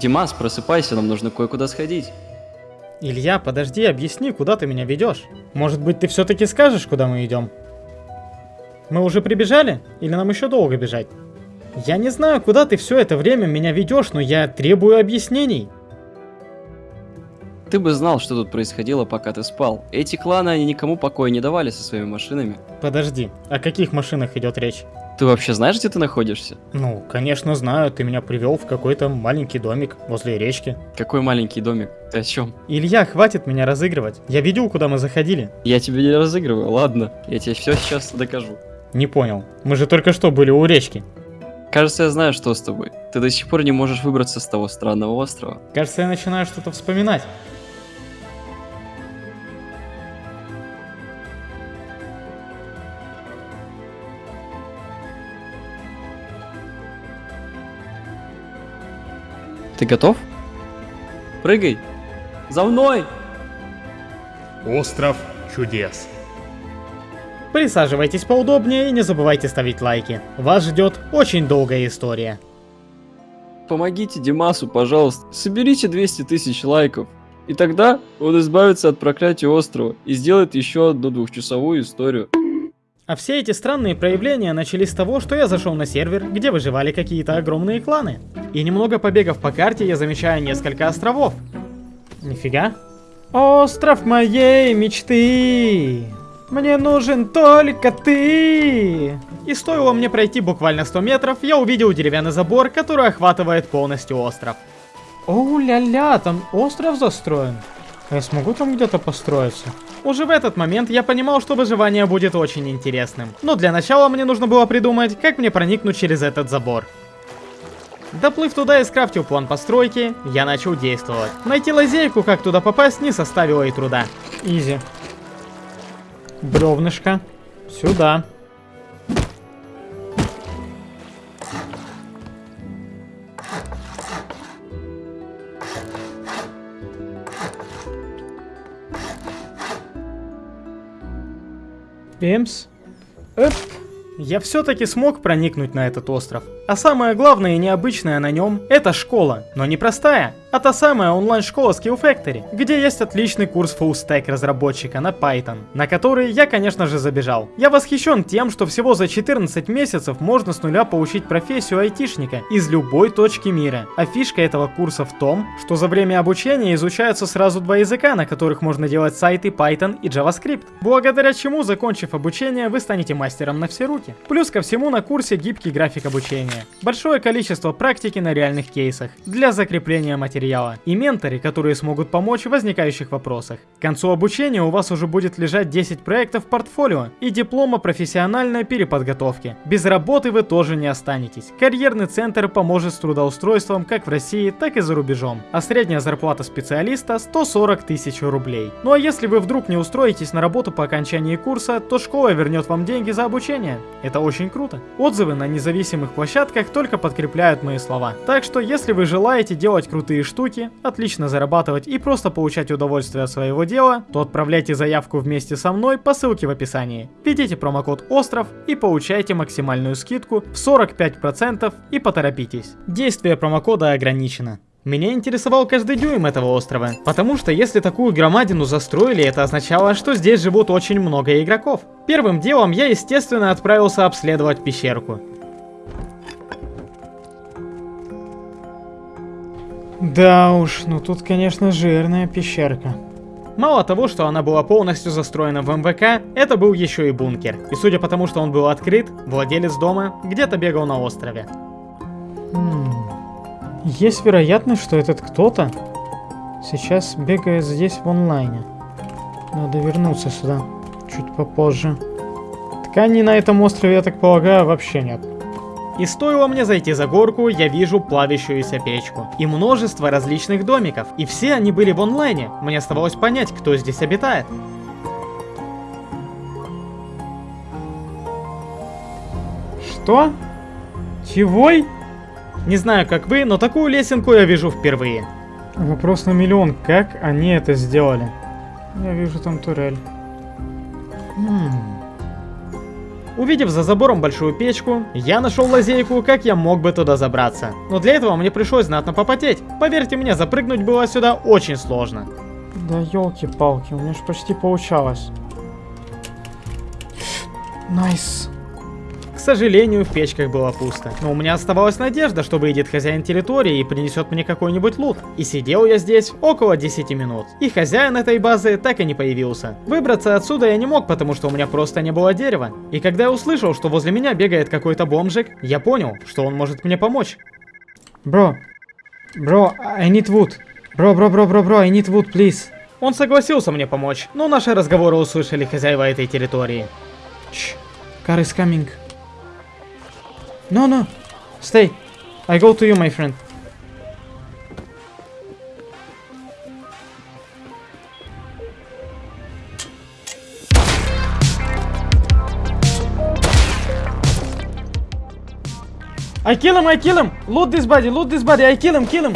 Димас, просыпайся, нам нужно кое-куда сходить. Илья, подожди, объясни, куда ты меня ведешь? Может быть, ты все-таки скажешь, куда мы идем? Мы уже прибежали? Или нам еще долго бежать? Я не знаю, куда ты все это время меня ведешь, но я требую объяснений. Ты бы знал, что тут происходило, пока ты спал. Эти кланы, они никому покоя не давали со своими машинами. Подожди, о каких машинах идет речь? Ты вообще знаешь, где ты находишься? Ну, конечно знаю, ты меня привел в какой-то маленький домик возле речки. Какой маленький домик? Ты о чем? Илья, хватит меня разыгрывать. Я видел, куда мы заходили. Я тебе не разыгрываю, ладно. Я тебе все сейчас докажу. Не понял. Мы же только что были у речки. Кажется, я знаю, что с тобой. Ты до сих пор не можешь выбраться с того странного острова. Кажется, я начинаю что-то вспоминать. Ты готов? Прыгай! За мной! Остров чудес. Присаживайтесь поудобнее и не забывайте ставить лайки. Вас ждет очень долгая история. Помогите Димасу, пожалуйста. Соберите 200 тысяч лайков. И тогда он избавится от проклятия острова и сделает еще одну двухчасовую историю. А все эти странные проявления начались с того, что я зашел на сервер, где выживали какие-то огромные кланы. И немного побегав по карте, я замечаю несколько островов. Нифига. Остров моей мечты. Мне нужен только ты. И стоило мне пройти буквально 100 метров, я увидел деревянный забор, который охватывает полностью остров. Оу-ля-ля, там остров застроен. А я смогу там где-то построиться? Уже в этот момент я понимал, что выживание будет очень интересным. Но для начала мне нужно было придумать, как мне проникнуть через этот забор. Доплыв туда и скрафтил план постройки, я начал действовать. Найти лазейку, как туда попасть, не составило и труда. Изи. Бревнышко. Сюда. Пемс. Эп. Я все-таки смог проникнуть на этот остров. А самое главное и необычное на нем – это школа. Но не простая, а та самая онлайн-школа Skill Factory, где есть отличный курс Stack разработчика на Python, на который я, конечно же, забежал. Я восхищен тем, что всего за 14 месяцев можно с нуля получить профессию айтишника из любой точки мира. А фишка этого курса в том, что за время обучения изучаются сразу два языка, на которых можно делать сайты Python и JavaScript, благодаря чему, закончив обучение, вы станете мастером на все руки. Плюс ко всему на курсе гибкий график обучения, большое количество практики на реальных кейсах для закрепления материала и менторы, которые смогут помочь в возникающих вопросах. К концу обучения у вас уже будет лежать 10 проектов в портфолио и диплом о профессиональной переподготовке. Без работы вы тоже не останетесь. Карьерный центр поможет с трудоустройством как в России, так и за рубежом. А средняя зарплата специалиста 140 тысяч рублей. Ну а если вы вдруг не устроитесь на работу по окончании курса, то школа вернет вам деньги за обучение. Это очень круто. Отзывы на независимых площадках только подкрепляют мои слова. Так что если вы желаете делать крутые штуки, отлично зарабатывать и просто получать удовольствие от своего дела, то отправляйте заявку вместе со мной по ссылке в описании. Введите промокод OSTRОВ и получайте максимальную скидку в 45% и поторопитесь. Действие промокода ограничено. Меня интересовал каждый дюйм этого острова, потому что если такую громадину застроили, это означало, что здесь живут очень много игроков. Первым делом я, естественно, отправился обследовать пещерку. Да уж, ну тут, конечно, жирная пещерка. Мало того, что она была полностью застроена в МВК, это был еще и бункер. И судя по тому, что он был открыт, владелец дома где-то бегал на острове. Хм. Есть вероятность, что этот кто-то сейчас бегает здесь в онлайне. Надо вернуться сюда чуть попозже. Тканей на этом острове, я так полагаю, вообще нет. И стоило мне зайти за горку, я вижу плавящуюся печку. И множество различных домиков. И все они были в онлайне. Мне оставалось понять, кто здесь обитает. Что? Чегой? Не знаю, как вы, но такую лесенку я вижу впервые. Вопрос на миллион. Как они это сделали? Я вижу там турель. Хм. Увидев за забором большую печку, я нашел лазейку, как я мог бы туда забраться. Но для этого мне пришлось знатно попотеть. Поверьте мне, запрыгнуть было сюда очень сложно. Да елки-палки, у меня же почти получалось. Nice. К сожалению, в печках было пусто. Но у меня оставалась надежда, что выйдет хозяин территории и принесет мне какой-нибудь лут. И сидел я здесь около 10 минут. И хозяин этой базы так и не появился. Выбраться отсюда я не мог, потому что у меня просто не было дерева. И когда я услышал, что возле меня бегает какой-то бомжик, я понял, что он может мне помочь. Bro. Bro, I need wood. Bro, bro, bro, bro, bro, I need wood, please. Он согласился мне помочь, но наши разговоры услышали хозяева этой территории. Shh. Car is coming. No, no. Stay. I go to you, my friend. I kill him, I kill him! Loot this body, loot this body, I kill him, kill him!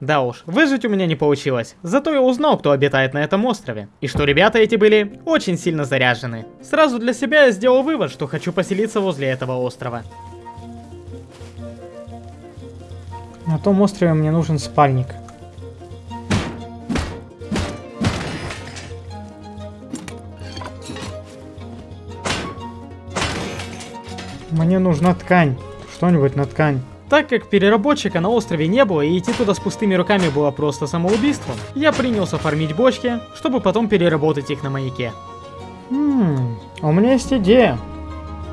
Да уж, выжить у меня не получилось. Зато я узнал, кто обитает на этом острове. И что ребята эти были очень сильно заряжены. Сразу для себя я сделал вывод, что хочу поселиться возле этого острова. На том острове мне нужен спальник. Мне нужна ткань. Что-нибудь на ткань. Так как переработчика на острове не было и идти туда с пустыми руками было просто самоубийством, я принялся фармить бочки, чтобы потом переработать их на маяке. Хм, у меня есть идея.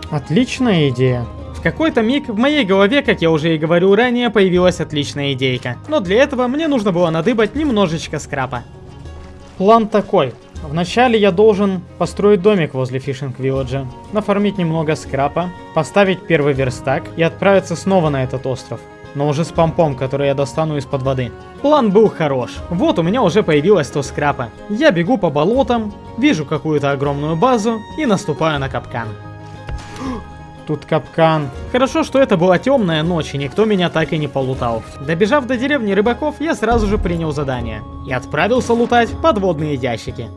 Отличная идея. В какой-то миг в моей голове, как я уже и говорил ранее, появилась отличная идейка. Но для этого мне нужно было надыбать немножечко скрапа. План такой. Вначале я должен построить домик возле фишинг вилледжа, нафармить немного скрапа, поставить первый верстак и отправиться снова на этот остров. Но уже с помпом, который я достану из-под воды. План был хорош. Вот у меня уже появилось то скрапа. Я бегу по болотам, вижу какую-то огромную базу и наступаю на капкан. Тут капкан. Хорошо, что это была темная ночь, и никто меня так и не полутал. Добежав до деревни рыбаков, я сразу же принял задание. И отправился лутать подводные ящики.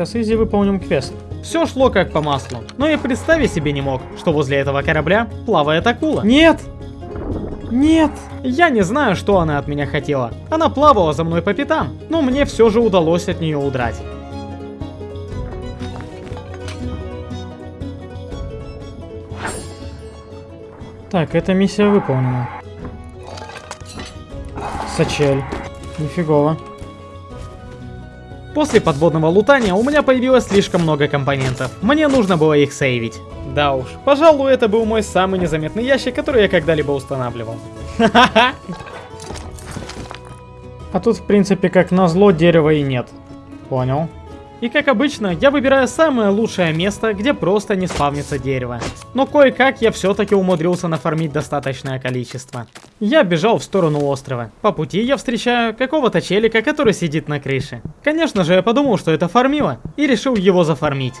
Сейчас изи выполним квест. Все шло как по маслу, но и представить себе не мог, что возле этого корабля плавает акула. Нет! Нет! Я не знаю, что она от меня хотела. Она плавала за мной по пятам, но мне все же удалось от нее удрать. Так, эта миссия выполнена. Сачель. Нифигово. После подводного лутания у меня появилось слишком много компонентов. Мне нужно было их сейвить. Да уж, пожалуй, это был мой самый незаметный ящик, который я когда-либо устанавливал. А тут, в принципе, как назло, дерева и нет. Понял. И как обычно, я выбираю самое лучшее место, где просто не спавнится дерево. Но кое-как я все-таки умудрился нафармить достаточное количество. Я бежал в сторону острова. По пути я встречаю какого-то челика, который сидит на крыше. Конечно же, я подумал, что это фармило, и решил его зафармить.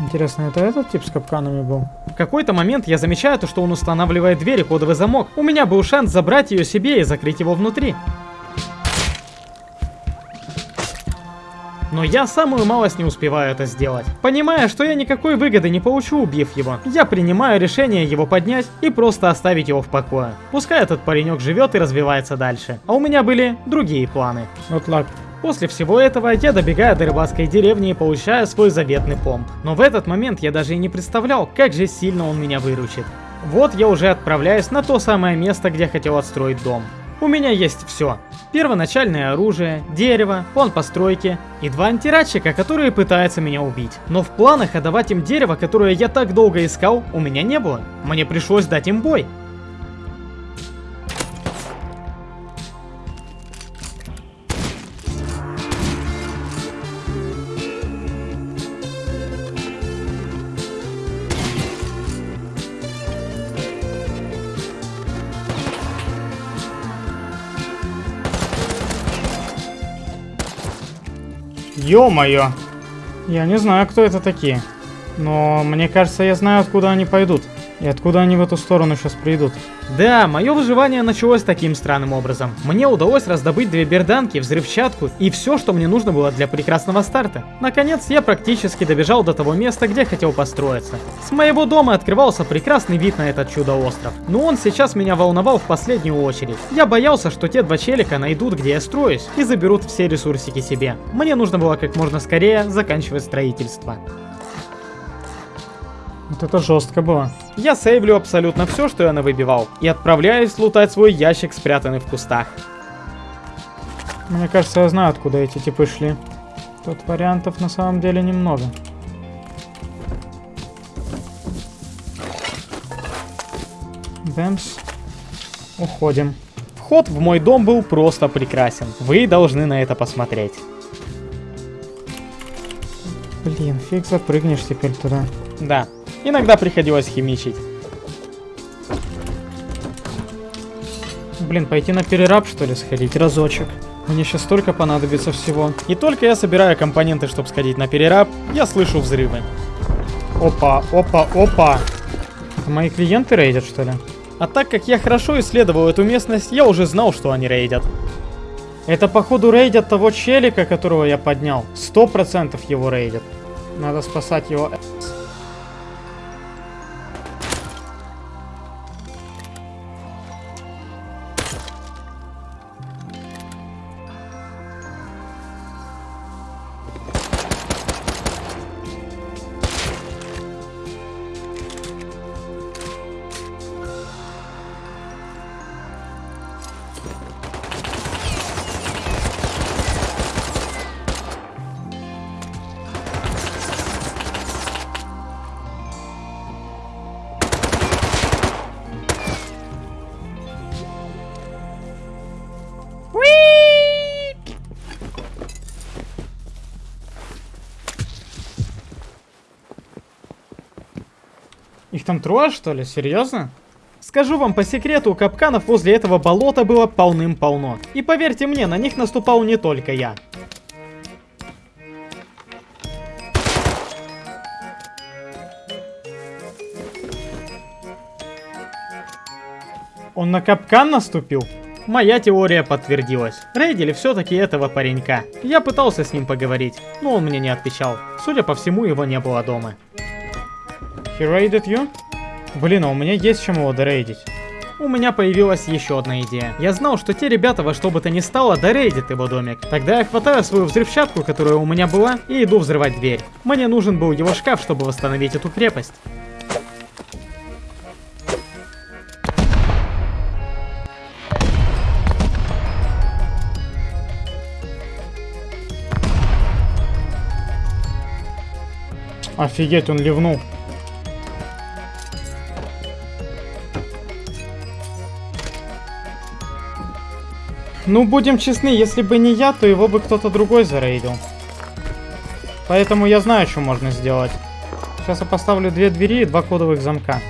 Интересно, это этот тип с капканами был? В какой-то момент я замечаю то, что он устанавливает дверь и кодовый замок. У меня был шанс забрать ее себе и закрыть его внутри. Но я самую малость не успеваю это сделать. Понимая, что я никакой выгоды не получу, убив его, я принимаю решение его поднять и просто оставить его в покое. Пускай этот паренек живет и развивается дальше. А у меня были другие планы. Вот лак. После всего этого я добегаю до рыбацкой деревни и получаю свой заветный помп. Но в этот момент я даже и не представлял, как же сильно он меня выручит. Вот я уже отправляюсь на то самое место, где хотел отстроить дом. У меня есть все. Первоначальное оружие, дерево, план постройки и два антирадчика, которые пытаются меня убить. Но в планах отдавать им дерево, которое я так долго искал, у меня не было. Мне пришлось дать им бой. Ё-моё! Я не знаю, кто это такие. Но мне кажется, я знаю, откуда они пойдут. И откуда они в эту сторону сейчас придут? Да, мое выживание началось таким странным образом. Мне удалось раздобыть две берданки, взрывчатку и все, что мне нужно было для прекрасного старта. Наконец, я практически добежал до того места, где хотел построиться. С моего дома открывался прекрасный вид на этот чудо-остров. Но он сейчас меня волновал в последнюю очередь. Я боялся, что те два челика найдут, где я строюсь, и заберут все ресурсики себе. Мне нужно было как можно скорее заканчивать строительство. Вот это жестко было. Я сейвлю абсолютно все, что я навыбивал, и отправляюсь лутать свой ящик, спрятанный в кустах. Мне кажется, я знаю, откуда эти типы шли. Тут вариантов на самом деле немного. Бэмс. Уходим. Вход в мой дом был просто прекрасен. Вы должны на это посмотреть. Блин, фиг запрыгнешь теперь туда. Да, иногда приходилось химичить. Блин, пойти на перераб что ли сходить разочек? Мне сейчас столько понадобится всего. И только я собираю компоненты, чтобы сходить на перераб, я слышу взрывы. Опа, опа, опа. Это мои клиенты рейдят что ли? А так как я хорошо исследовал эту местность, я уже знал, что они рейдят. Это походу рейдят того челика, которого я поднял. Сто процентов его рейдят. Надо спасать его. Их там трое, что ли? Серьезно? Скажу вам по секрету, капканов возле этого болота было полным-полно. И поверьте мне, на них наступал не только я. Он на капкан наступил? Моя теория подтвердилась. Рейдили все-таки этого паренька. Я пытался с ним поговорить, но он мне не отвечал. Судя по всему, его не было дома. He raided you? Блин, а у меня есть чем его дорейдить. У меня появилась еще одна идея. Я знал, что те ребята во что бы то ни стало дорейдят его домик. Тогда я хватаю свою взрывчатку, которая у меня была, и иду взрывать дверь. Мне нужен был его шкаф, чтобы восстановить эту крепость. Офигеть, он ливнул. Ну, будем честны, если бы не я, то его бы кто-то другой зарейдил. Поэтому я знаю, что можно сделать. Сейчас я поставлю две двери и два кодовых замка.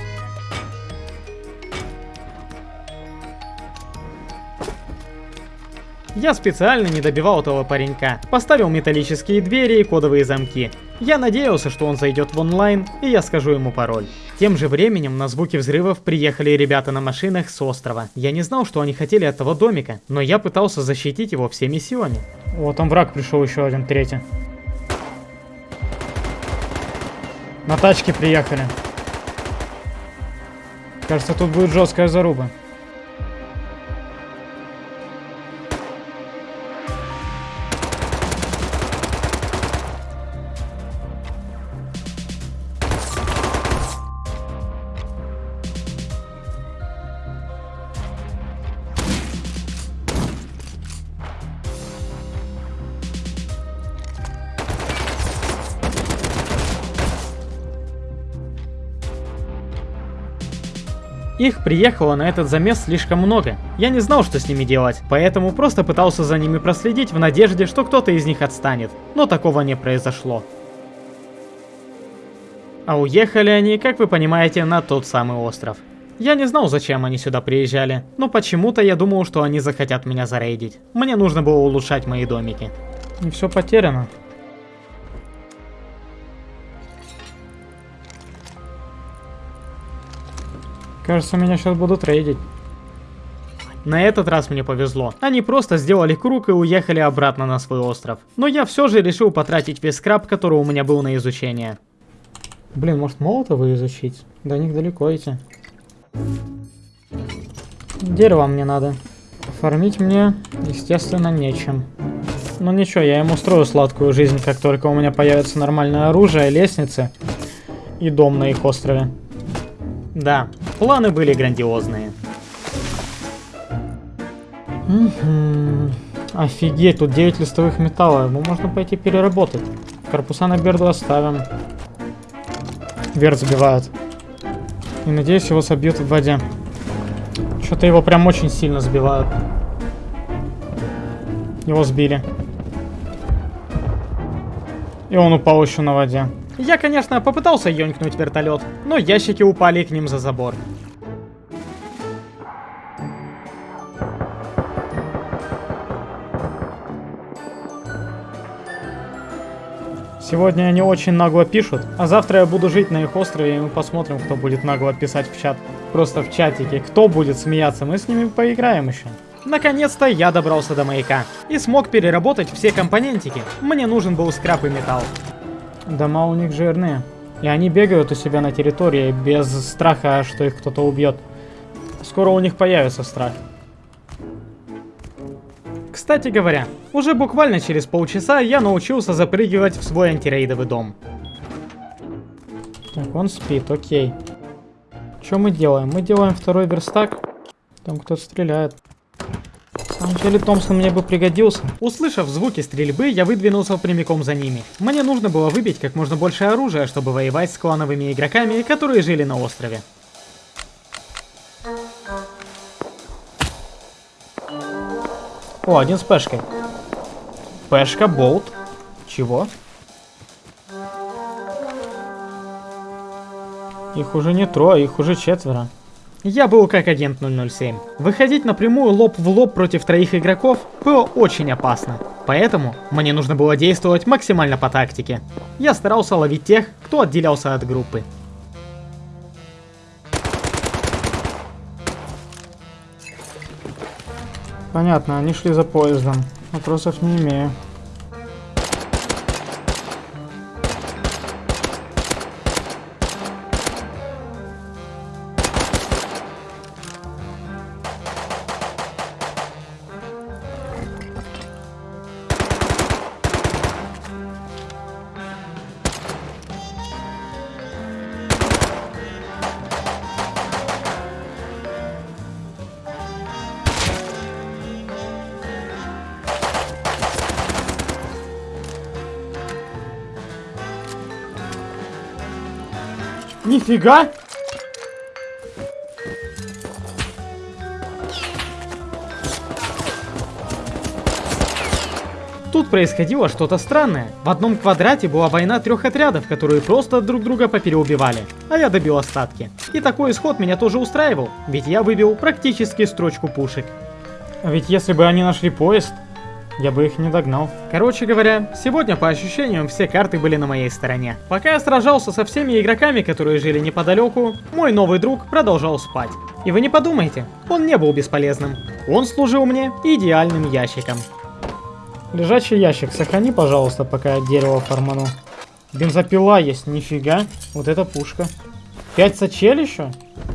Я специально не добивал этого паренька. Поставил металлические двери и кодовые замки. Я надеялся, что он зайдет в онлайн, и я скажу ему пароль. Тем же временем на звуки взрывов приехали ребята на машинах с острова. Я не знал, что они хотели от того домика, но я пытался защитить его всеми силами. Вот там враг пришел еще один, третий. На тачке приехали. Кажется, тут будет жесткая заруба. Их приехало на этот замес слишком много. Я не знал, что с ними делать, поэтому просто пытался за ними проследить в надежде, что кто-то из них отстанет. Но такого не произошло. А уехали они, как вы понимаете, на тот самый остров. Я не знал, зачем они сюда приезжали, но почему-то я думал, что они захотят меня зарейдить. Мне нужно было улучшать мои домики. Не все потеряно. Кажется, меня сейчас будут рейдить. На этот раз мне повезло. Они просто сделали круг и уехали обратно на свой остров. Но я все же решил потратить весь скраб, который у меня был на изучение. Блин, может молотовы изучить? До них далеко идти. Дерево мне надо. Фармить мне, естественно, нечем. Но ничего, я им устрою сладкую жизнь, как только у меня появится нормальное оружие, лестницы и дом на их острове. Да, планы были грандиозные. Офигеть, тут 9 листовых металла. Ему можно пойти переработать. Корпуса на Берду оставим. Берд забивают. И надеюсь, его собьют в воде. Что-то его прям очень сильно сбивают. Его сбили. И он упал еще на воде. Я, конечно, попытался ёнькнуть вертолет, но ящики упали к ним за забор. Сегодня они очень нагло пишут, а завтра я буду жить на их острове, и мы посмотрим, кто будет нагло писать в чат. Просто в чатике. Кто будет смеяться, мы с ними поиграем еще. Наконец-то я добрался до маяка и смог переработать все компонентики. Мне нужен был скраб и металл. Дома у них жирные. И они бегают у себя на территории без страха, что их кто-то убьет. Скоро у них появится страх. Кстати говоря, уже буквально через полчаса я научился запрыгивать в свой антирейдовый дом. Так, он спит, окей. Что мы делаем? Мы делаем второй верстак. Там кто-то стреляет. Самом деле Томпсон мне бы пригодился. Услышав звуки стрельбы, я выдвинулся прямиком за ними. Мне нужно было выбить как можно больше оружия, чтобы воевать с клановыми игроками, которые жили на острове. О, один с пешкой. Пешка, болт. Чего? Их уже не трое, их уже четверо. Я был как агент 007. Выходить напрямую лоб в лоб против троих игроков было очень опасно. Поэтому мне нужно было действовать максимально по тактике. Я старался ловить тех, кто отделялся от группы. Понятно, они шли за поездом. Вопросов не имею. Нифига! Тут происходило что-то странное. В одном квадрате была война трех отрядов, которые просто друг друга попереубивали. А я добил остатки. И такой исход меня тоже устраивал, ведь я выбил практически строчку пушек. А ведь если бы они нашли поезд, я бы их не догнал. Короче говоря, сегодня по ощущениям все карты были на моей стороне. Пока я сражался со всеми игроками, которые жили неподалеку, мой новый друг продолжал спать. И вы не подумайте, он не был бесполезным. Он служил мне идеальным ящиком. Лежачий ящик, сохрани, пожалуйста, пока я дерево форману. Бензопила есть, нифига. Вот это пушка. Пять сачель еще?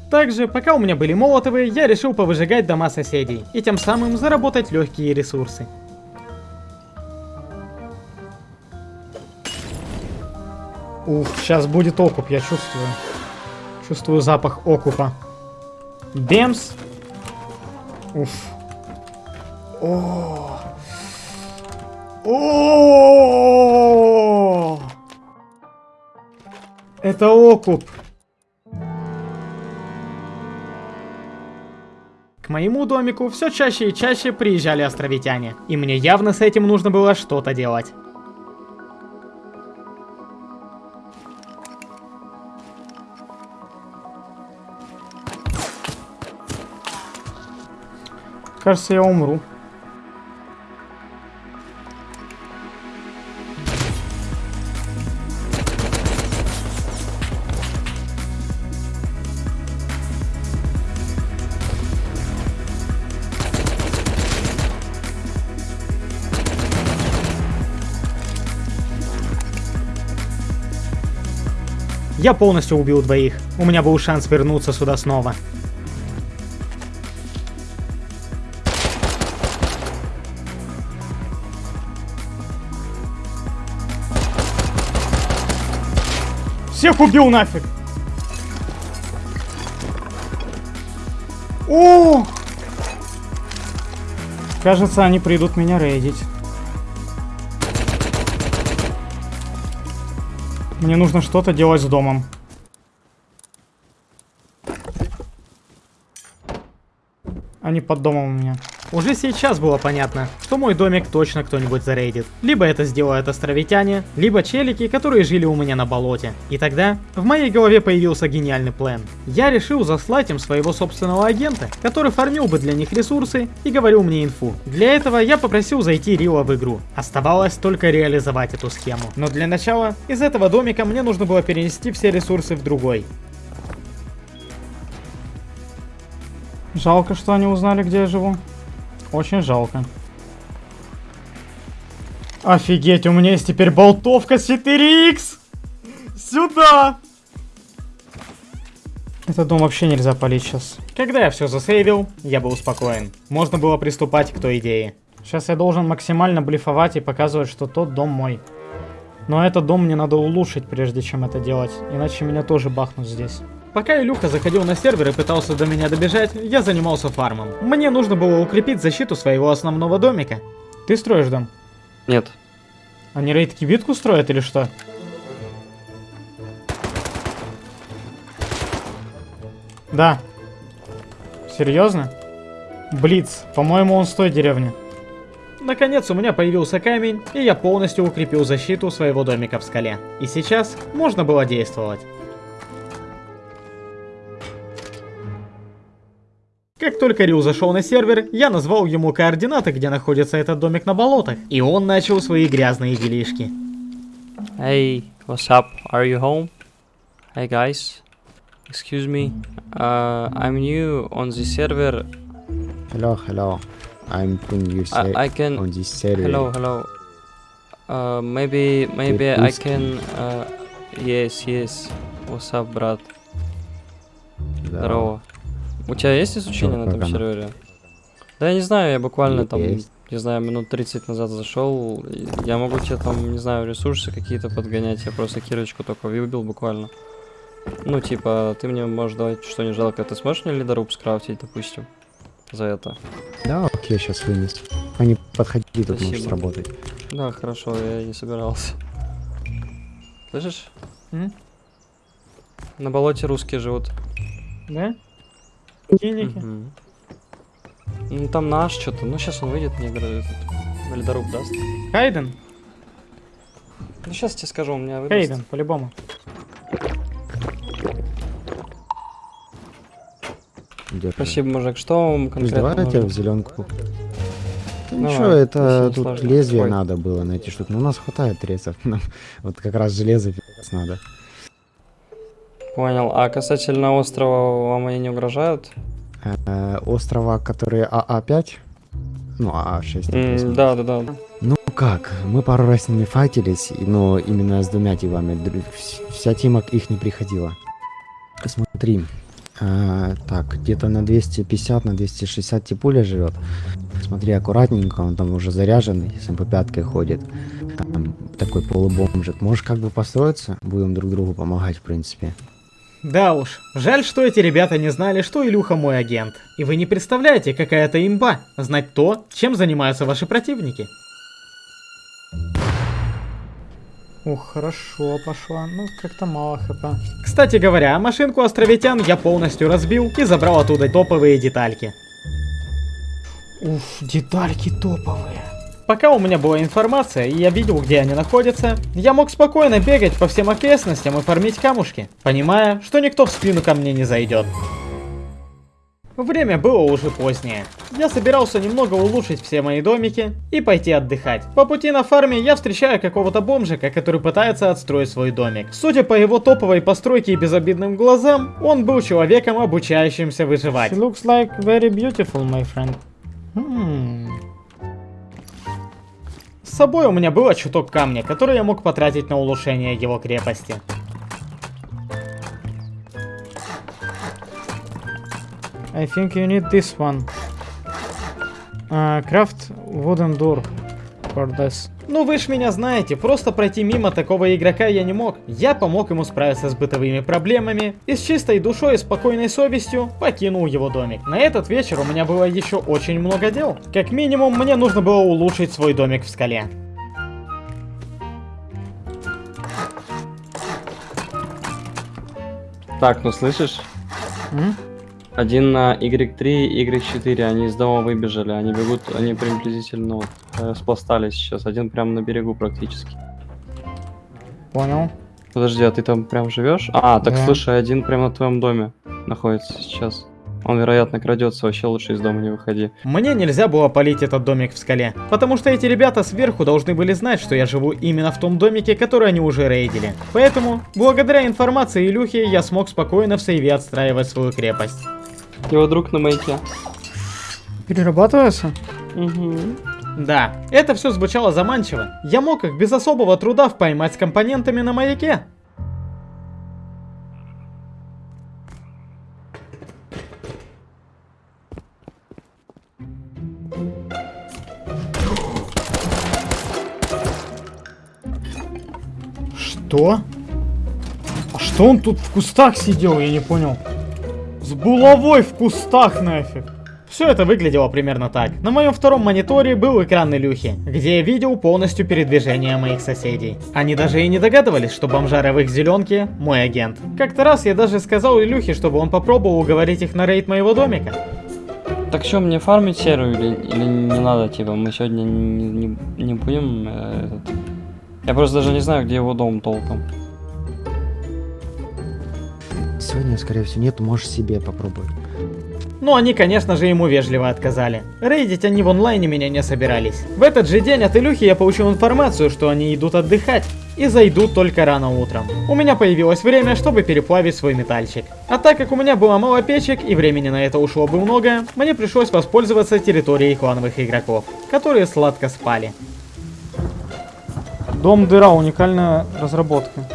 Также, пока у меня были молотовые, я решил повыжигать дома соседей и тем самым заработать легкие ресурсы. Ух, сейчас будет окуп, я чувствую. Чувствую запах окупа. Бемс. Уф. О. О. Это окуп. К моему домику все чаще и чаще приезжали островитяне, и мне явно с этим нужно было что-то делать. Кажется, я умру. Я полностью убил двоих. У меня был шанс вернуться сюда снова. Всех убил нафиг! О! Кажется, они придут меня рейдить. Мне нужно что-то делать с домом. Они под домом у меня. Уже сейчас было понятно, что мой домик точно кто-нибудь зарейдит. Либо это сделают островитяне, либо челики, которые жили у меня на болоте. И тогда в моей голове появился гениальный план. Я решил заслать им своего собственного агента, который фармил бы для них ресурсы и говорил мне инфу. Для этого я попросил зайти Рила в игру. Оставалось только реализовать эту схему. Но для начала из этого домика мне нужно было перенести все ресурсы в другой. Жалко, что они узнали, где я живу. Очень жалко. Офигеть, у меня есть теперь болтовка 4х! Сюда! Этот дом вообще нельзя палить сейчас. Когда я все засейвил, я был спокоен. Можно было приступать к той идее. Сейчас я должен максимально блефовать и показывать, что тот дом мой. Но этот дом мне надо улучшить, прежде чем это делать. Иначе меня тоже бахнут здесь. Пока Илюха заходил на сервер и пытался до меня добежать, я занимался фармом. Мне нужно было укрепить защиту своего основного домика. Ты строишь дом? Нет. Они рейд-кибитку строят или что? Да. Серьезно? Блиц, по-моему, он с той деревни. Наконец у меня появился камень, и я полностью укрепил защиту своего домика в скале. И сейчас можно было действовать. Как только Рю зашел на сервер, я назвал ему координаты, где находится этот домик на болотах, и он начал свои грязные делишки. Hey, what's up? Are you home? Hey guys, excuse me. Uh, I'm new on the server. Hello, hello. I'm putting you I, I can. on this server. Hello, hello. Uh, maybe, maybe I can. Uh, yes, yes. What's up, брат? Здорово. У тебя есть изучение на этом сервере? Да я не знаю, я буквально там, Есть. не знаю, минут 30 назад зашел. Я могу тебе там, не знаю, ресурсы какие-то подгонять. Я просто кирочку только выбил буквально. Ну, типа, ты мне можешь давать что не жалко. Ты сможешь мне лидоруб скрафтить, допустим? За это. Да, окей, сейчас вынес. Они подходи, тут можешь Спасибо. сработать. Да, хорошо, я не собирался. Слышишь? М? На болоте русские живут. Да? Киники. Мгм. Ну там наш что-то. Ну сейчас он выйдет, мне говорит, этот ледоруб даст. Хайден? Ну сейчас тебе скажу, у меня выдаст. Хайден, по-любому. Спасибо, мужик. Что вам Плюс конкретно давай я тебя в нужно? зеленку. Да Давай, Ничего, это тут сложно. лезвие Ой. надо было найти штуку. Но у нас хватает резов. Нам вот как раз железо надо. Понял. А касательно острова вам они не угрожают? Э, острова, которые АА-5? Ну, АА-6. М, Да, да, да. Ну как, мы пару раз с ними файтились, но именно с двумя тимами. Вся тима к их не приходила. Смотри, а, так, где-то на 250, на 260 типуля живет. Смотри аккуратненько, он там уже заряженный, с МП-5 ходит. Там такой полубомжик. Можешь как бы построиться, будем друг другу помогать, в принципе. Да уж, жаль, что эти ребята не знали, что Илюха мой агент. И вы не представляете, какая это имба, знать то, чем занимаются ваши противники. Ух, хорошо пошла, ну как-то мало хп. Кстати говоря, машинку островитян я полностью разбил и забрал оттуда топовые детальки. Уф, детальки топовые. Пока у меня была информация, и я видел, где они находятся, я мог спокойно бегать по всем окрестностям и фармить камушки, понимая, что никто в спину ко мне не зайдет. Время было уже позднее. Я собирался немного улучшить все мои домики и пойти отдыхать. По пути на фарме я встречаю какого-то бомжика, который пытается отстроить свой домик. Судя по его топовой постройке и безобидным глазам, он был человеком, обучающимся выживать. She looks like very beautiful, my friend. Hmm собой у меня было чуток камня, который я мог потратить на улучшение его крепости. I think you need this one. А, uh, craft wooden door for this. Ну вы ж меня знаете, просто пройти мимо такого игрока я не мог. Я помог ему справиться с бытовыми проблемами и с чистой душой и спокойной совестью покинул его домик. На этот вечер у меня было еще очень много дел. Как минимум, мне нужно было улучшить свой домик в скале. Так, ну слышишь? М? Один на Y3 и Y4, они из дома выбежали, они бегут, они приблизительно вот, э, сейчас, один прямо на берегу практически. Понял. Подожди, а ты там прям живешь? А, так Да. слушай, один прямо на твоем доме находится сейчас. Он, вероятно, крадется, вообще лучше из дома не выходи. Мне нельзя было полить этот домик в скале, потому что эти ребята сверху должны были знать, что я живу именно в том домике, который они уже рейдили. Поэтому, благодаря информации Илюхи, я смог спокойно в сейве отстраивать свою крепость. Его друг на маяке. Перерабатывается? Да, это все звучало заманчиво. Я мог их без особого труда поймать с компонентами на маяке. Что? А что он тут в кустах сидел, я не понял. Булавой в кустах нафиг. Все это выглядело примерно так. На моем втором мониторе был экран Илюхи, где я видел полностью передвижение моих соседей. Они даже и не догадывались, что бомжара в их зеленке мой агент. Как-то раз я даже сказал Илюхе, чтобы он попробовал уговорить их на рейд моего домика. Так что, мне фармить серую или, или не надо, типа, мы сегодня не, не, не будем э, этот... Я просто даже не знаю, где его дом толком. Сегодня, скорее всего, нет, можешь себе попробовать. Но они, конечно же, ему вежливо отказали. Рейдить они в онлайне меня не собирались. В этот же день от Илюхи я получил информацию, что они идут отдыхать. И зайдут только рано утром. У меня появилось время, чтобы переплавить свой метальчик. А так как у меня было мало печек и времени на это ушло бы много, мне пришлось воспользоваться территорией клановых игроков, которые сладко спали. Дом дыра, уникальная разработка.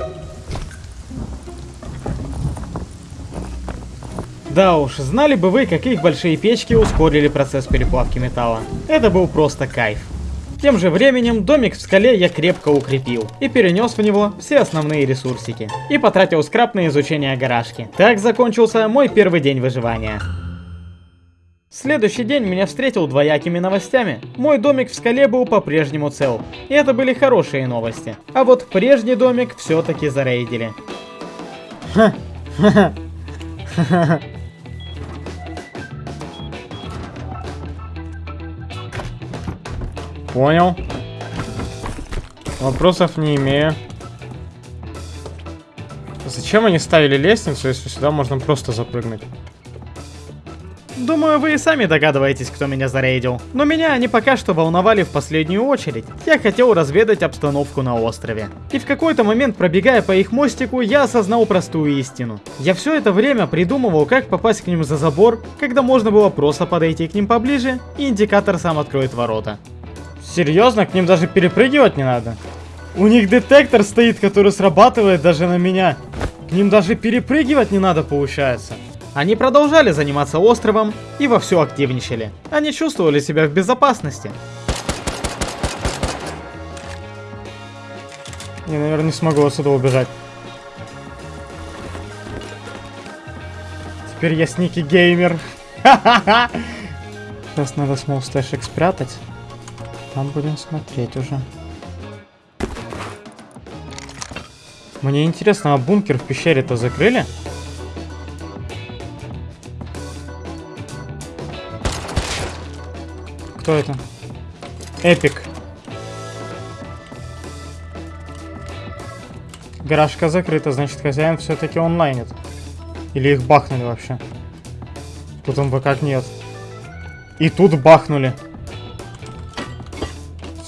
Да уж, знали бы вы, как их большие печки ускорили процесс переплавки металла. Это был просто кайф. Тем же временем домик в скале я крепко укрепил и перенес в него все основные ресурсики. И потратил скраб на изучение гаражки. Так закончился мой первый день выживания. Следующий день меня встретил двоякими новостями. Мой домик в скале был по-прежнему цел. И это были хорошие новости. А вот прежний домик все-таки зарейдили. Понял. Вопросов не имею. Зачем они ставили лестницу, если сюда можно просто запрыгнуть? Думаю, вы и сами догадываетесь, кто меня зарейдил. Но меня они пока что волновали в последнюю очередь. Я хотел разведать обстановку на острове. И в какой-то момент, пробегая по их мостику, я осознал простую истину. Я все это время придумывал, как попасть к ним за забор, когда можно было просто подойти к ним поближе, и индикатор сам откроет ворота. Серьезно, к ним даже перепрыгивать не надо? У них детектор стоит, который срабатывает даже на меня. К ним даже перепрыгивать не надо, получается. Они продолжали заниматься островом и вовсю активничали. Они чувствовали себя в безопасности. Я, наверное, не смогу отсюда убежать. Теперь я сники геймер. Сейчас надо stashic спрятать. Там будем смотреть уже. Мне интересно, а бункер в пещере-то закрыли? Кто это? Эпик. Гаражка закрыта, значит хозяин все-таки онлайнит. Или их бахнули вообще. Тут МВК нет. И тут бахнули.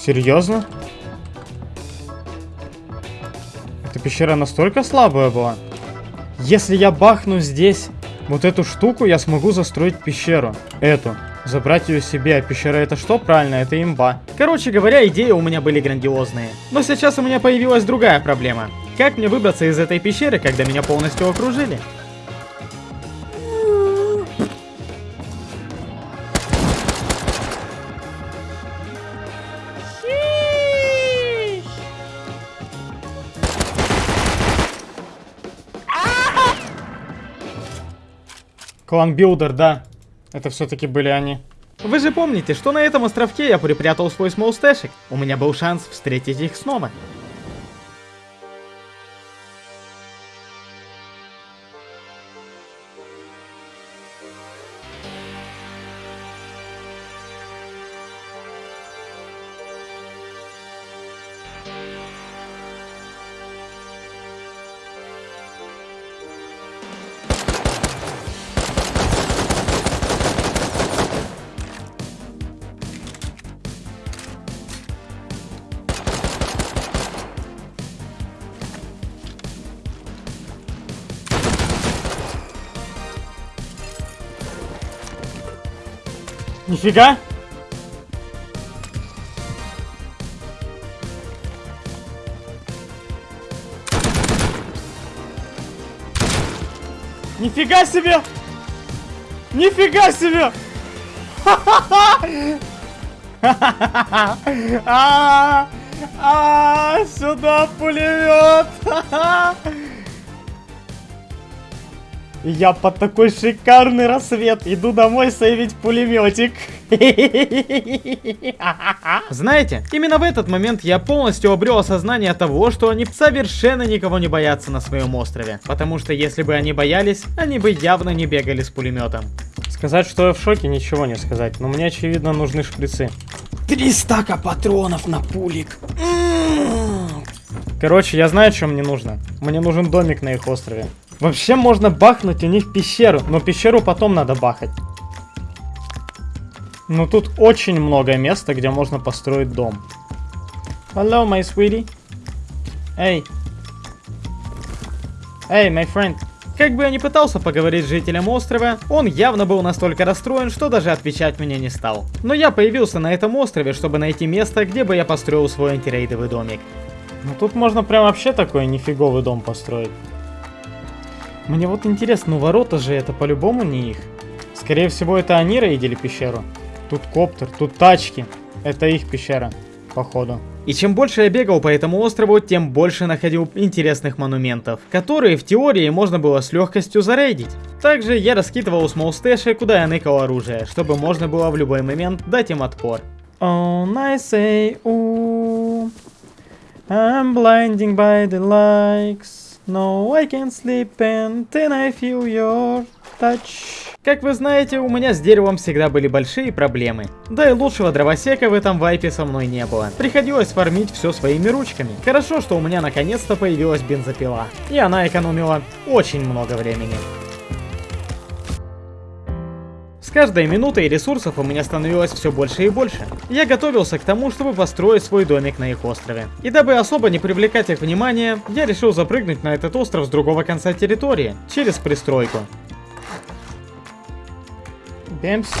Серьезно? Эта пещера настолько слабая была? Если я бахну здесь вот эту штуку, я смогу застроить пещеру. Эту. Забрать ее себе, а пещера это что? Правильно, это имба. Короче говоря, идеи у меня были грандиозные. Но сейчас у меня появилась другая проблема. Как мне выбраться из этой пещеры, когда меня полностью окружили? Клан Билдер, да. Это все-таки были они. Вы же помните, что на этом островке я припрятал свой смолстэшик? У меня был шанс встретить их снова. Нифига! Нифига себе! Нифига себе! А, а, Сюда пулемет! Я под такой шикарный рассвет иду домой сейвить пулеметик. Знаете, именно в этот момент я полностью обрел осознание того, что они совершенно никого не боятся на своем острове. Потому что если бы они боялись, они бы явно не бегали с пулеметом. Сказать, что я в шоке, ничего не сказать. Но мне, очевидно, нужны шприцы. Три стака патронов на пулик. Короче, я знаю, что мне нужно. Мне нужен домик на их острове. Вообще можно бахнуть у них пещеру, но пещеру потом надо бахать. Но тут очень много места, где можно построить дом. Hello, my sweetie. Эй. Эй, my friend. Как бы я ни пытался поговорить с жителем острова, он явно был настолько расстроен, что даже отвечать мне не стал. Но я появился на этом острове, чтобы найти место, где бы я построил свой антирейдовый домик. Ну тут можно прям вообще такой нифиговый дом построить. Мне вот интересно, ну ворота же это по-любому не их. Скорее всего это они рейдили пещеру. Тут коптер, тут тачки. Это их пещера, походу. И чем больше я бегал по этому острову, тем больше находил интересных монументов, которые в теории можно было с легкостью зарейдить. Также я раскидывал смолстэши, куда я ныкал оружие, чтобы можно было в любой момент дать им отпор. On I say, ooh, I'm blinding by the likes. No, I can't sleep and I feel your touch. Как вы знаете, у меня с деревом всегда были большие проблемы. Да и лучшего дровосека в этом вайпе со мной не было. Приходилось фармить все своими ручками. Хорошо, что у меня наконец-то появилась бензопила. И она экономила очень много времени. Каждой минутой ресурсов у меня становилось все больше и больше. Я готовился к тому, чтобы построить свой домик на их острове. И дабы особо не привлекать их внимание, я решил запрыгнуть на этот остров с другого конца территории, через пристройку. Бемс.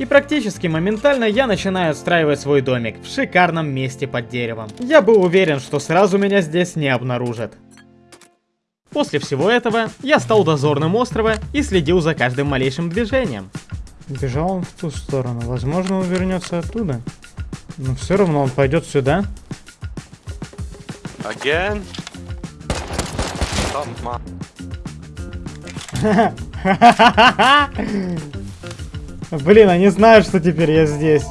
И практически моментально я начинаю отстраивать свой домик в шикарном месте под деревом. Я был уверен, что сразу меня здесь не обнаружат. После всего этого, я стал дозорным острова и следил за каждым малейшим движением. Бежал он в ту сторону. Возможно, он вернется оттуда. Но все равно он пойдет сюда. Again? Блин, они знают, что теперь я здесь.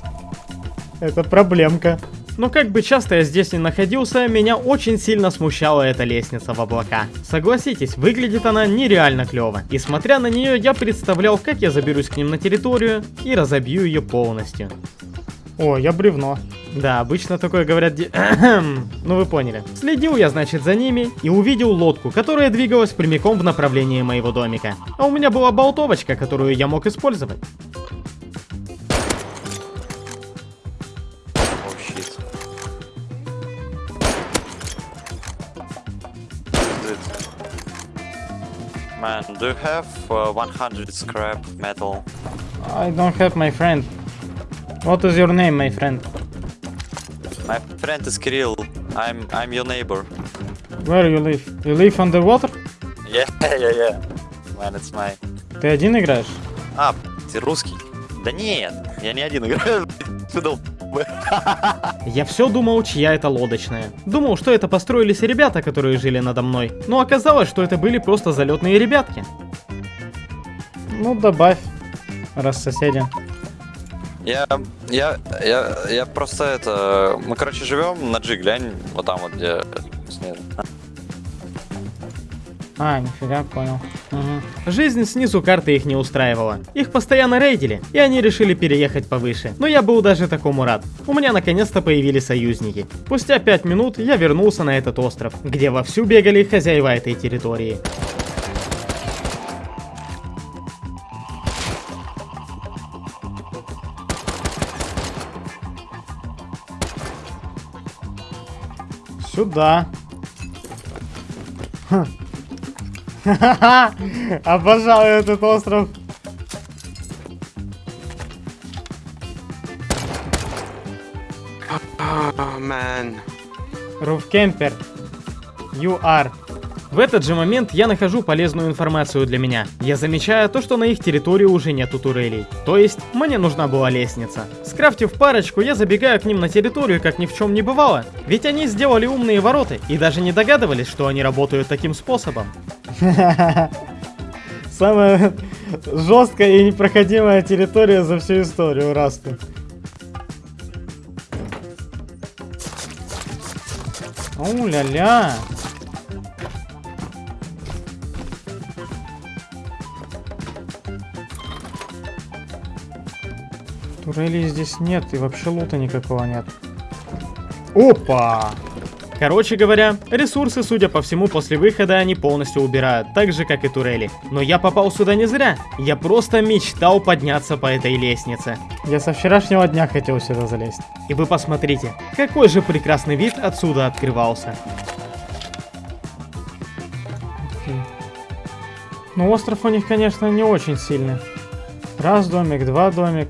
Это проблемка. Но как бы часто я здесь не находился, меня очень сильно смущала эта лестница в облака. Согласитесь, выглядит она нереально клево. И смотря на нее, я представлял, как я заберусь к ним на территорию и разобью ее полностью. О, я бревно. Да, обычно такое говорят де... ну вы поняли. Следил я, значит, за ними и увидел лодку, которая двигалась прямиком в направлении моего домика. А у меня была болтовочка, которую я мог использовать. Man, do you have uh, 100 scrap metal? I don't have my friend. What is your name, my friend? My friend is Kirill. I'm I'm your neighbor. Where you live? You live on the water? Yeah, yeah, yeah. Man, it's my... Ты один играешь? А, ты русский? Да нет, я не один играю. Ты дол- Я все думал, чья это лодочная. Думал, что это построились ребята, которые жили надо мной. Но оказалось, что это были просто залетные ребятки. Ну, добавь, раз соседи. Я, я, я, я просто это... Мы, короче, живем на G, глянь, вот там вот, где снизу. А, нифига, понял. Мгм. Жизнь снизу карты их не устраивала. Их постоянно рейдили, и они решили переехать повыше. Но я был даже такому рад. У меня наконец-то появились союзники. Спустя 5 минут я вернулся на этот остров, где вовсю бегали хозяева этой территории. Сюда. Ха. Обожаю этот остров. Oh man. Руфкемпер. You are. В этот же момент я нахожу полезную информацию для меня. Я замечаю то, что на их территории уже нету турелей. То есть, мне нужна была лестница. Скрафтив парочку, я забегаю к ним на территорию, как ни в чем не бывало. Ведь они сделали умные ворота и даже не догадывались, что они работают таким способом. Самая жесткая и непроходимая территория за всю историю Расту. Оу-ля-ля. Турелей здесь нет и вообще лута никакого нет. Опа! Короче говоря, ресурсы, судя по всему, после выхода они полностью убирают, так же, как и турели. Но я попал сюда не зря. Я просто мечтал подняться по этой лестнице. Я со вчерашнего дня хотел сюда залезть. И вы посмотрите, какой же прекрасный вид отсюда открывался. Ну, остров у них, конечно, не очень сильный. Раз домик, два домик.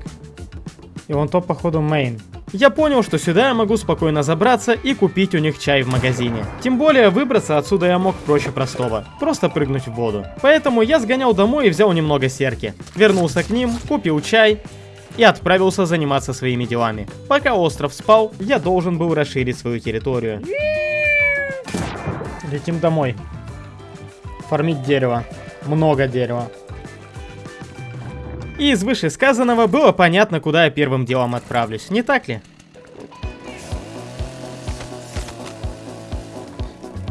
И вон то, походу, мейн. Я понял, что сюда я могу спокойно забраться и купить у них чай в магазине. Тем более, выбраться отсюда я мог проще простого. Просто прыгнуть в воду. Поэтому я сгонял домой и взял немного серки. Вернулся к ним, купил чай и отправился заниматься своими делами. Пока остров спал, я должен был расширить свою территорию. Летим домой. Фармить дерево. Много дерева. И из вышесказанного было понятно, куда я первым делом отправлюсь, не так ли?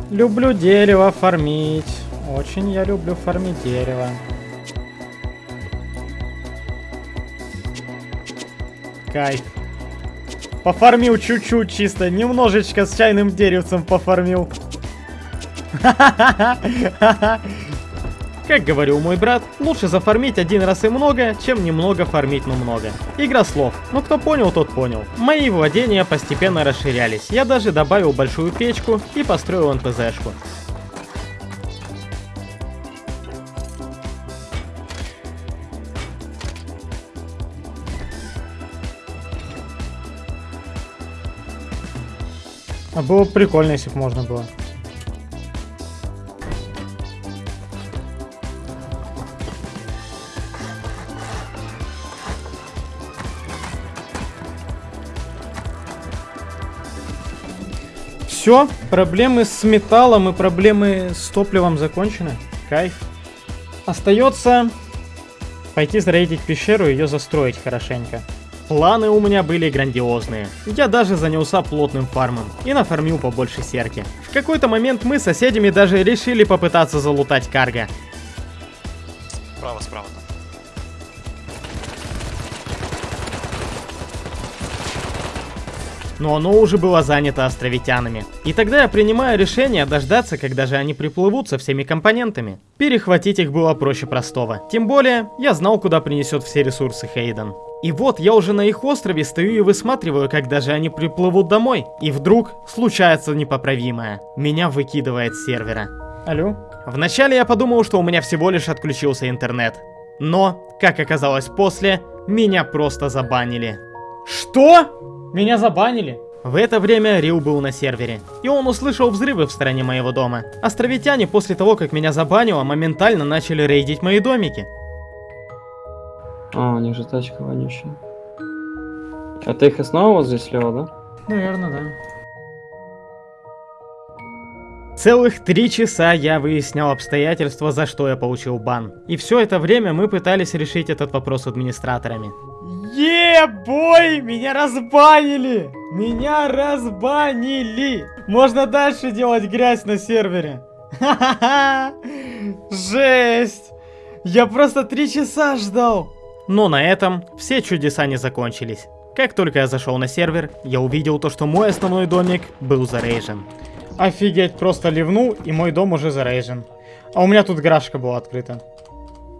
Люблю дерево фармить. Очень я люблю фармить дерево. Кайф. Пофармил чуть-чуть чисто, немножечко с чайным деревцем пофармил. Как говорил мой брат, лучше зафармить один раз и много, чем немного фармить, но много. Игра слов. Ну кто понял, тот понял. Мои владения постепенно расширялись. Я даже добавил большую печку и построил НПЗшку. А было бы прикольно, если бы можно было. Все, проблемы с металлом и проблемы с топливом закончены. Кайф. Остается пойти зарейдить пещеру и ее застроить хорошенько. Планы у меня были грандиозные. Я даже занялся плотным фармом и нафармил побольше серки. В какой-то момент мы с соседями даже решили попытаться залутать карго. Справа, справа. Но оно уже было занято островитянами. И тогда я принимаю решение дождаться, когда же они приплывут со всеми компонентами. Перехватить их было проще простого. Тем более, я знал, куда принесет все ресурсы Хейден. И вот я уже на их острове стою и высматриваю, когда же они приплывут домой. И вдруг случается непоправимое. Меня выкидывает с сервера. Алло? Вначале я подумал, что у меня всего лишь отключился интернет. Но, как оказалось после, меня просто забанили. Что? Меня забанили? В это время Рил был на сервере, и он услышал взрывы в стороне моего дома. Островитяне после того, как меня забанило, моментально начали рейдить мои домики. А, у них же тачка вонючая. А ты их снова вот здесь слева, да? Наверное, да. Целых три часа я выяснял обстоятельства, за что я получил бан. И все это время мы пытались решить этот вопрос с администраторами. Е-бой! Меня разбанили! Меня разбанили! Можно дальше делать грязь на сервере. Ха-ха-ха! Жесть! Я просто три часа ждал. Но на этом все чудеса не закончились. Как только я зашел на сервер, я увидел то, что мой основной домик был зарейжен. Офигеть, просто ливнул, и мой дом уже зарейжен. А у меня тут гаражка была открыта.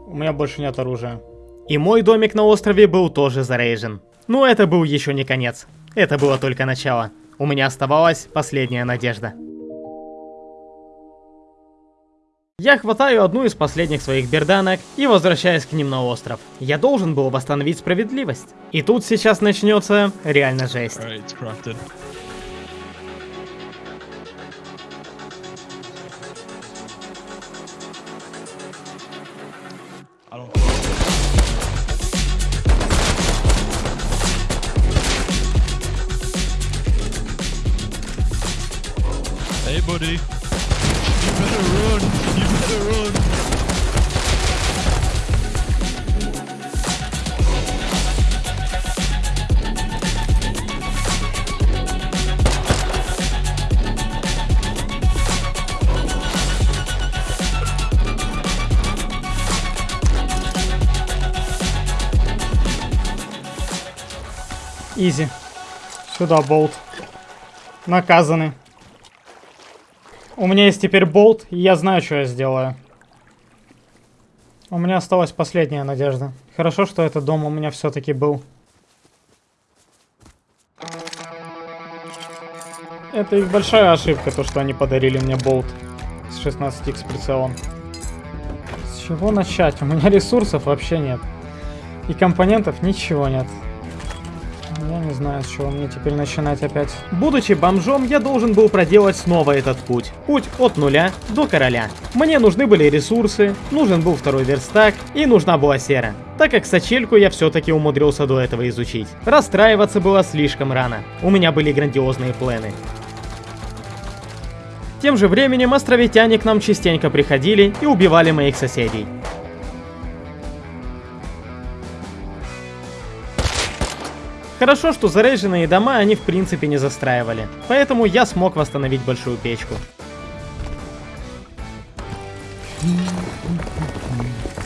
У меня больше нет оружия. И мой домик на острове был тоже зарейжен. Но это был еще не конец. Это было только начало. У меня оставалась последняя надежда. Я хватаю одну из последних своих берданок и возвращаюсь к ним на остров. Я должен был восстановить справедливость. И тут сейчас начнется реально жесть. Buddy. You better run. You better run. Изи. Сюда болт. Наказаны. У меня есть теперь болт, и я знаю, что я сделаю. У меня осталась последняя надежда. Хорошо, что этот дом у меня все-таки был. Это их большая ошибка, то, что они подарили мне болт с 16х прицелом. С чего начать? У меня ресурсов вообще нет. И компонентов ничего нет. Знаю, с чего мне теперь начинать опять. Будучи бомжом, я должен был проделать снова этот путь. Путь от нуля до короля. Мне нужны были ресурсы, нужен был второй верстак и нужна была сера. Так как сочельку я все-таки умудрился до этого изучить. Расстраиваться было слишком рано. У меня были грандиозные планы. Тем же временем островитяне к нам частенько приходили и убивали моих соседей. Хорошо, что заряженные дома они в принципе не застраивали, поэтому я смог восстановить большую печку.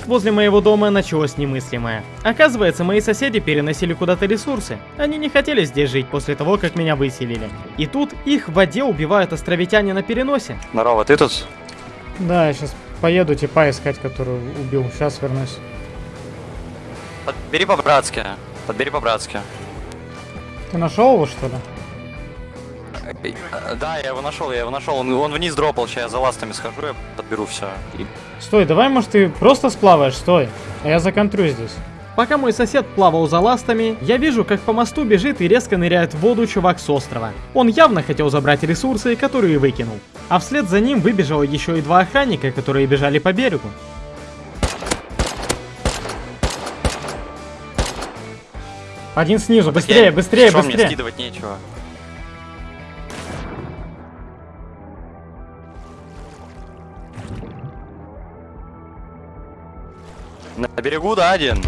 Возле моего дома началось немыслимое. Оказывается, мои соседи переносили куда-то ресурсы. Они не хотели здесь жить после того, как меня выселили. И тут их в воде убивают островитяне на переносе. Здорово, ты тут? Да, я сейчас поеду типа искать, которую убил. Сейчас вернусь. Подбери по-братски. Подбери по-братски. Ты нашел его, что ли? Э, Да, я его нашел, я его нашел. Он, он вниз дропал, сейчас я за ластами схожу, я подберу все. Стой, давай, может, ты просто сплаваешь, стой. А я законтрю здесь. Пока мой сосед плавал за ластами, я вижу, как по мосту бежит и резко ныряет в воду чувак с острова. Он явно хотел забрать ресурсы, которые выкинул. А вслед за ним выбежало еще и два охранника, которые бежали по берегу. Один снизу, быстрее, Я- быстрее, Шо, мне быстрее. скидывать нечего. На берегу, да, один?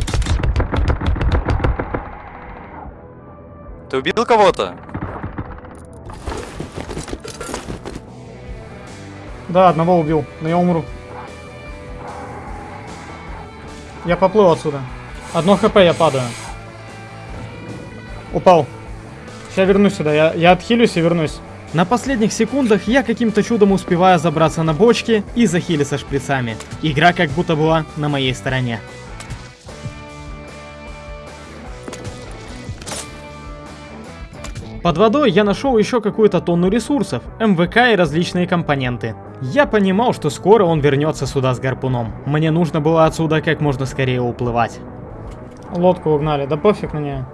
Ты убил кого-то? Да, одного убил, но я умру. Я поплыл отсюда. Одно хп, я падаю. Упал. Сейчас вернусь сюда, я, я отхилюсь и вернусь. На последних секундах я каким-то чудом успеваю забраться на бочки и захилиться шприцами. Игра как будто была на моей стороне. Под водой я нашел еще какую-то тонну ресурсов, МВК и различные компоненты. Я понимал, что скоро он вернется сюда с гарпуном. Мне нужно было отсюда как можно скорее уплывать. Лодку угнали, да пофиг на нее.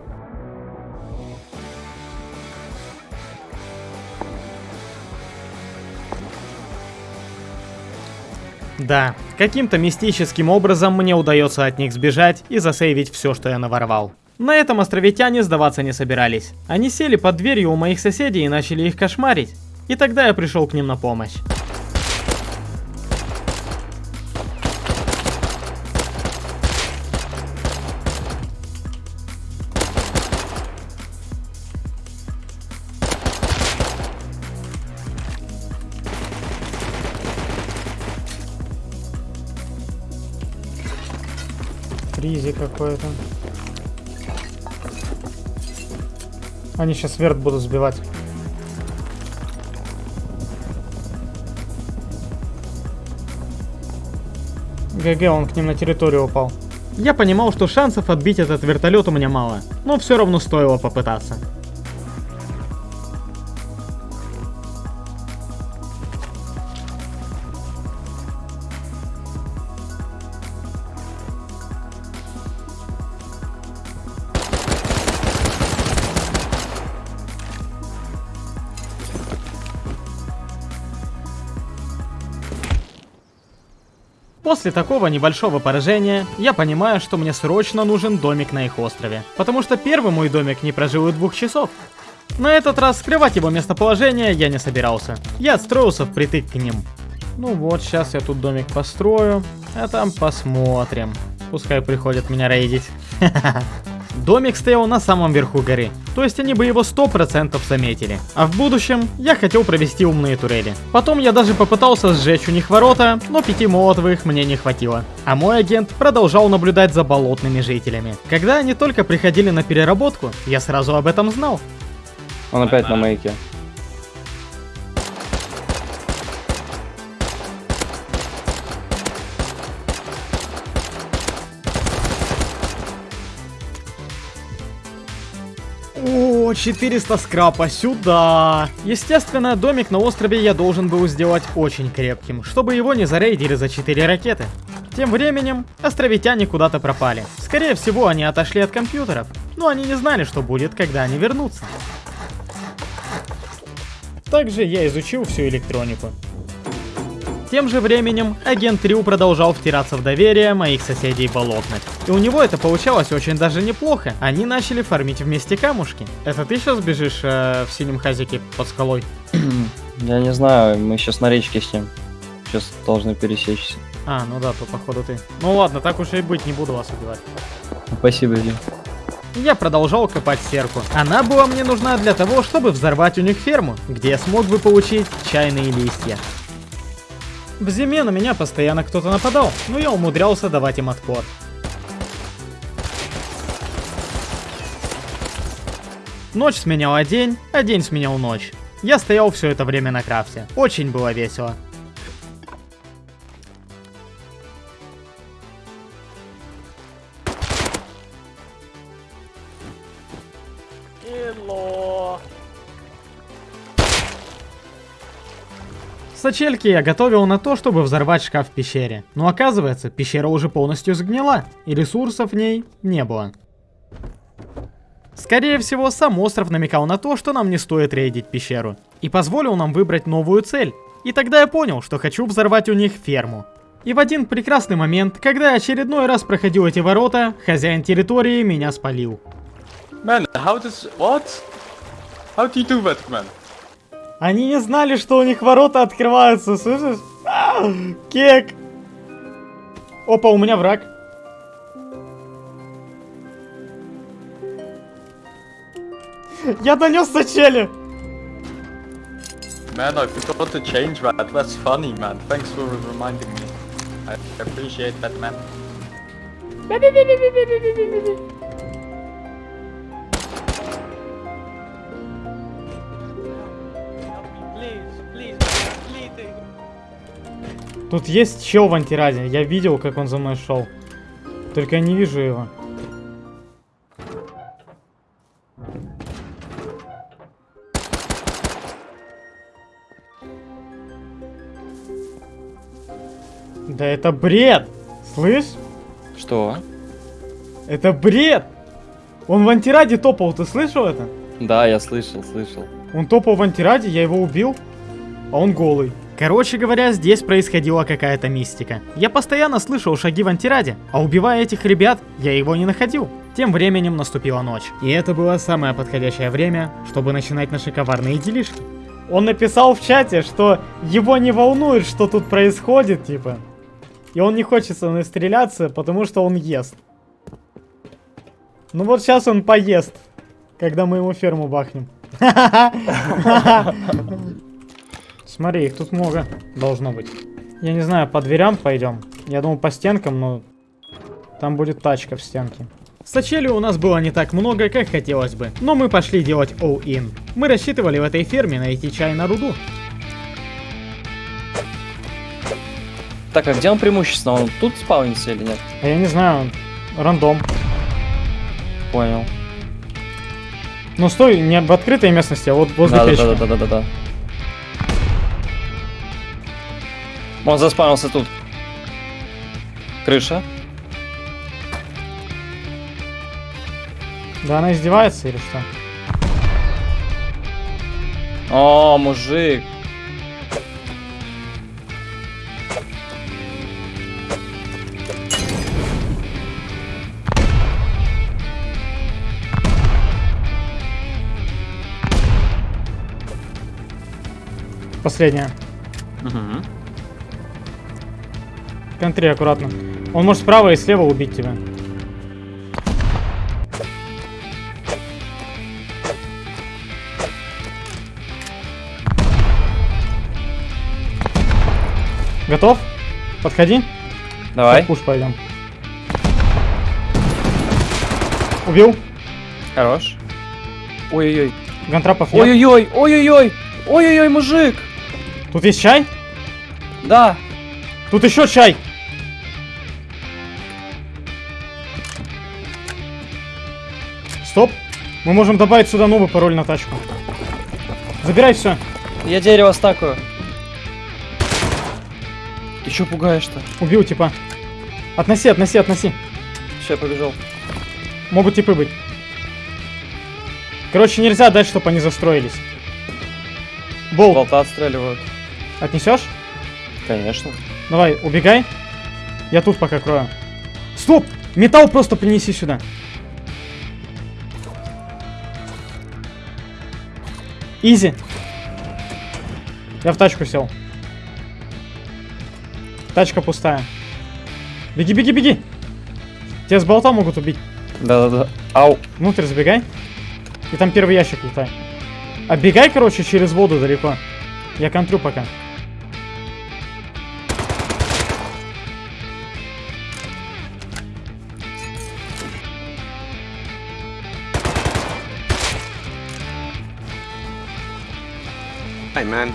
Да, каким-то мистическим образом мне удается от них сбежать и засейвить все, что я наворовал. На этом островитяне сдаваться не собирались. Они сели под дверью у моих соседей и начали их кошмарить. И тогда я пришел к ним на помощь. Какое-то. Они сейчас верт будут сбивать. ГГ, он к ним на территорию упал. Я понимал, что шансов отбить этот вертолет у меня мало, но все равно стоило попытаться. После такого небольшого поражения, я понимаю, что мне срочно нужен домик на их острове. Потому что первый мой домик не прожил и двух часов. На этот раз скрывать его местоположение я не собирался. Я отстроился впритык к ним. Ну вот, сейчас я тут домик построю, а там посмотрим. Пускай приходят меня рейдить. Домик стоял на самом верху горы, то есть они бы его 100% заметили. А в будущем я хотел провести умные турели. Потом я даже попытался сжечь у них ворота, но пяти молотовых мне не хватило. А мой агент продолжал наблюдать за болотными жителями. Когда они только приходили на переработку, я сразу об этом знал. Он опять на мейке. 400 скрапа сюда. Естественно, домик на острове я должен был сделать очень крепким, чтобы его не зарейдили за 4 ракеты. Тем временем, островитяне куда-то пропали. Скорее всего, они отошли от компьютеров, но они не знали, что будет, когда они вернутся. Также я изучил всю электронику. Тем же временем, агент Рю продолжал втираться в доверие моих соседей болотных. И у него это получалось очень даже неплохо. Они начали фармить вместе камушки. Это ты сейчас бежишь э, в синем хазике под скалой? Я не знаю, мы сейчас на речке с ним. Сейчас должны пересечься. А, ну да, то походу ты. Ну ладно, так уж и быть, не буду вас убивать. Спасибо, Дим. Я продолжал копать серку. Она была мне нужна для того, чтобы взорвать у них ферму, где я смог бы получить чайные листья. В зиме на меня постоянно кто-то нападал, но я умудрялся давать им отпор. Ночь сменяла день, а день сменял ночь. Я стоял все это время на крафте. Очень было весело. Сачельки я готовил на то, чтобы взорвать шкаф в пещере. Но оказывается, пещера уже полностью сгнила, и ресурсов в ней не было. Скорее всего, сам остров намекал на то, что нам не стоит рейдить пещеру. И позволил нам выбрать новую цель. И тогда я понял, что хочу взорвать у них ферму. И в один прекрасный момент, когда я очередной раз проходил эти ворота, хозяин территории меня спалил. Man, how does... What? How do you do that, man? Они не знали, что у них ворота открываются, слышишь? А, кек! Опа, у меня враг. Я донес сачели! Man, I forgot to change that. That's funny, man. Thanks for reminding me. I appreciate that, man. Тут есть чел в антираде. Я видел, как он за мной шел. Только я не вижу его. Да это бред! Слышь? Что? Это бред! Он в антираде топал, ты слышал это? Да, я слышал, слышал. Он топал в антираде, я его убил, а он голый. Короче говоря, здесь происходила какая-то мистика. Я постоянно слышал шаги в антираде, а убивая этих ребят, я его не находил. Тем временем наступила ночь. И это было самое подходящее время, чтобы начинать наши коварные делишки. Он написал в чате, что его не волнует, что тут происходит, типа. И он не хочет со мной стреляться, потому что он ест. Ну вот сейчас он поест, когда мы ему ферму бахнем. Смотри, их тут много должно быть. Я не знаю, по дверям пойдем. Я думаю, по стенкам, но... Там будет тачка в стенке. Сачели у нас было не так много, как хотелось бы, но мы пошли делать all-in. Мы рассчитывали в этой ферме найти чай на руду. Так, а где он преимущественно? Он тут спаунится или нет? А я не знаю, рандом. Понял. Ну стой, не в открытой местности, а вот возле Да, да, печки. да, Он заспавнился тут. Крыша. Да она издевается или что? О, мужик. Последняя. Мгм. Контри аккуратно. Он может справа и слева убить тебя. Готов? Подходи. Давай. Пуш пойдем. Убил. Хорош. Ой-ой-ой. Гантрапов нет. Ой-ой-ой. Ой-ой-ой. Ой-ой-ой, мужик. Тут есть чай? Да. Тут еще чай. Стоп. Мы можем добавить сюда новый пароль на тачку. Забирай все. Я дерево стакаю. Ты чё пугаешь-то? Убил типа. Относи, относи, относи. Все, я побежал. Могут типы быть. Короче, нельзя дать, чтобы они застроились. Болт, Болта отстреливают. отнесешь? Конечно. Давай, убегай. Я тут пока крою. Стоп! Металл просто принеси сюда. Изи. Я в тачку сел. Тачка пустая. Беги, беги, беги. Тебя с болта могут убить. Да-да-да. Ау. Внутрь забегай. И там первый ящик лутай. Оббегай, короче, через воду далеко. Я контрю пока. Hey man,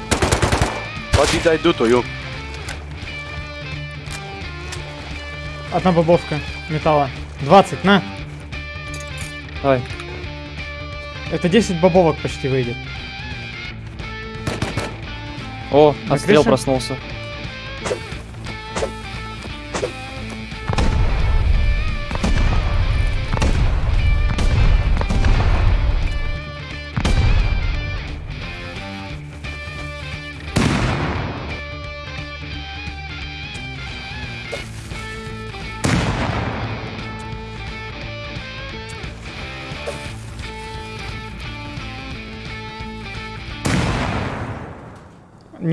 what did I do to you? Одна бобовка металла. 20, на. Давай. Это 10 бобовок почти выйдет. О, На отстрел крыше? проснулся.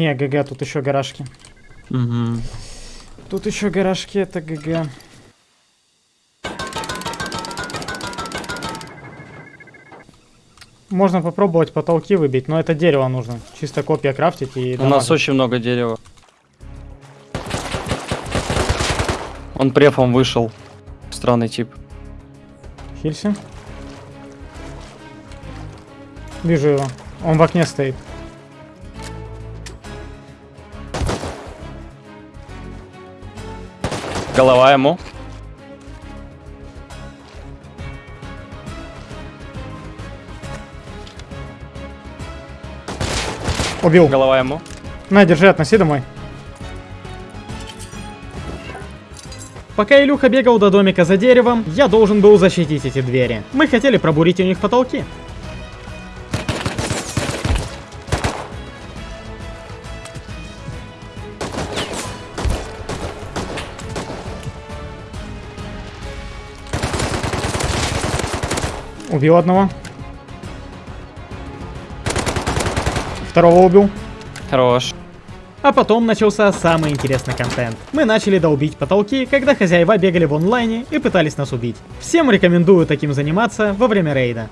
Не, ГГ, тут еще гаражки. Угу. Тут еще гаражки, это ГГ. Можно попробовать потолки выбить, но это дерево нужно. Чисто копия крафтить и У нас очень много дерева. Он префом вышел. Странный тип. Хилси. Вижу его. Он в окне стоит. Голова ему. Убил. Голова ему. На, держи, относи домой. Пока Илюха бегал до домика за деревом, я должен был защитить эти двери. Мы хотели пробурить у них потолки. Убил одного. Второго убил. Хорош. А потом начался самый интересный контент. Мы начали долбить потолки, когда хозяева бегали в онлайне и пытались нас убить. Всем рекомендую таким заниматься во время рейда.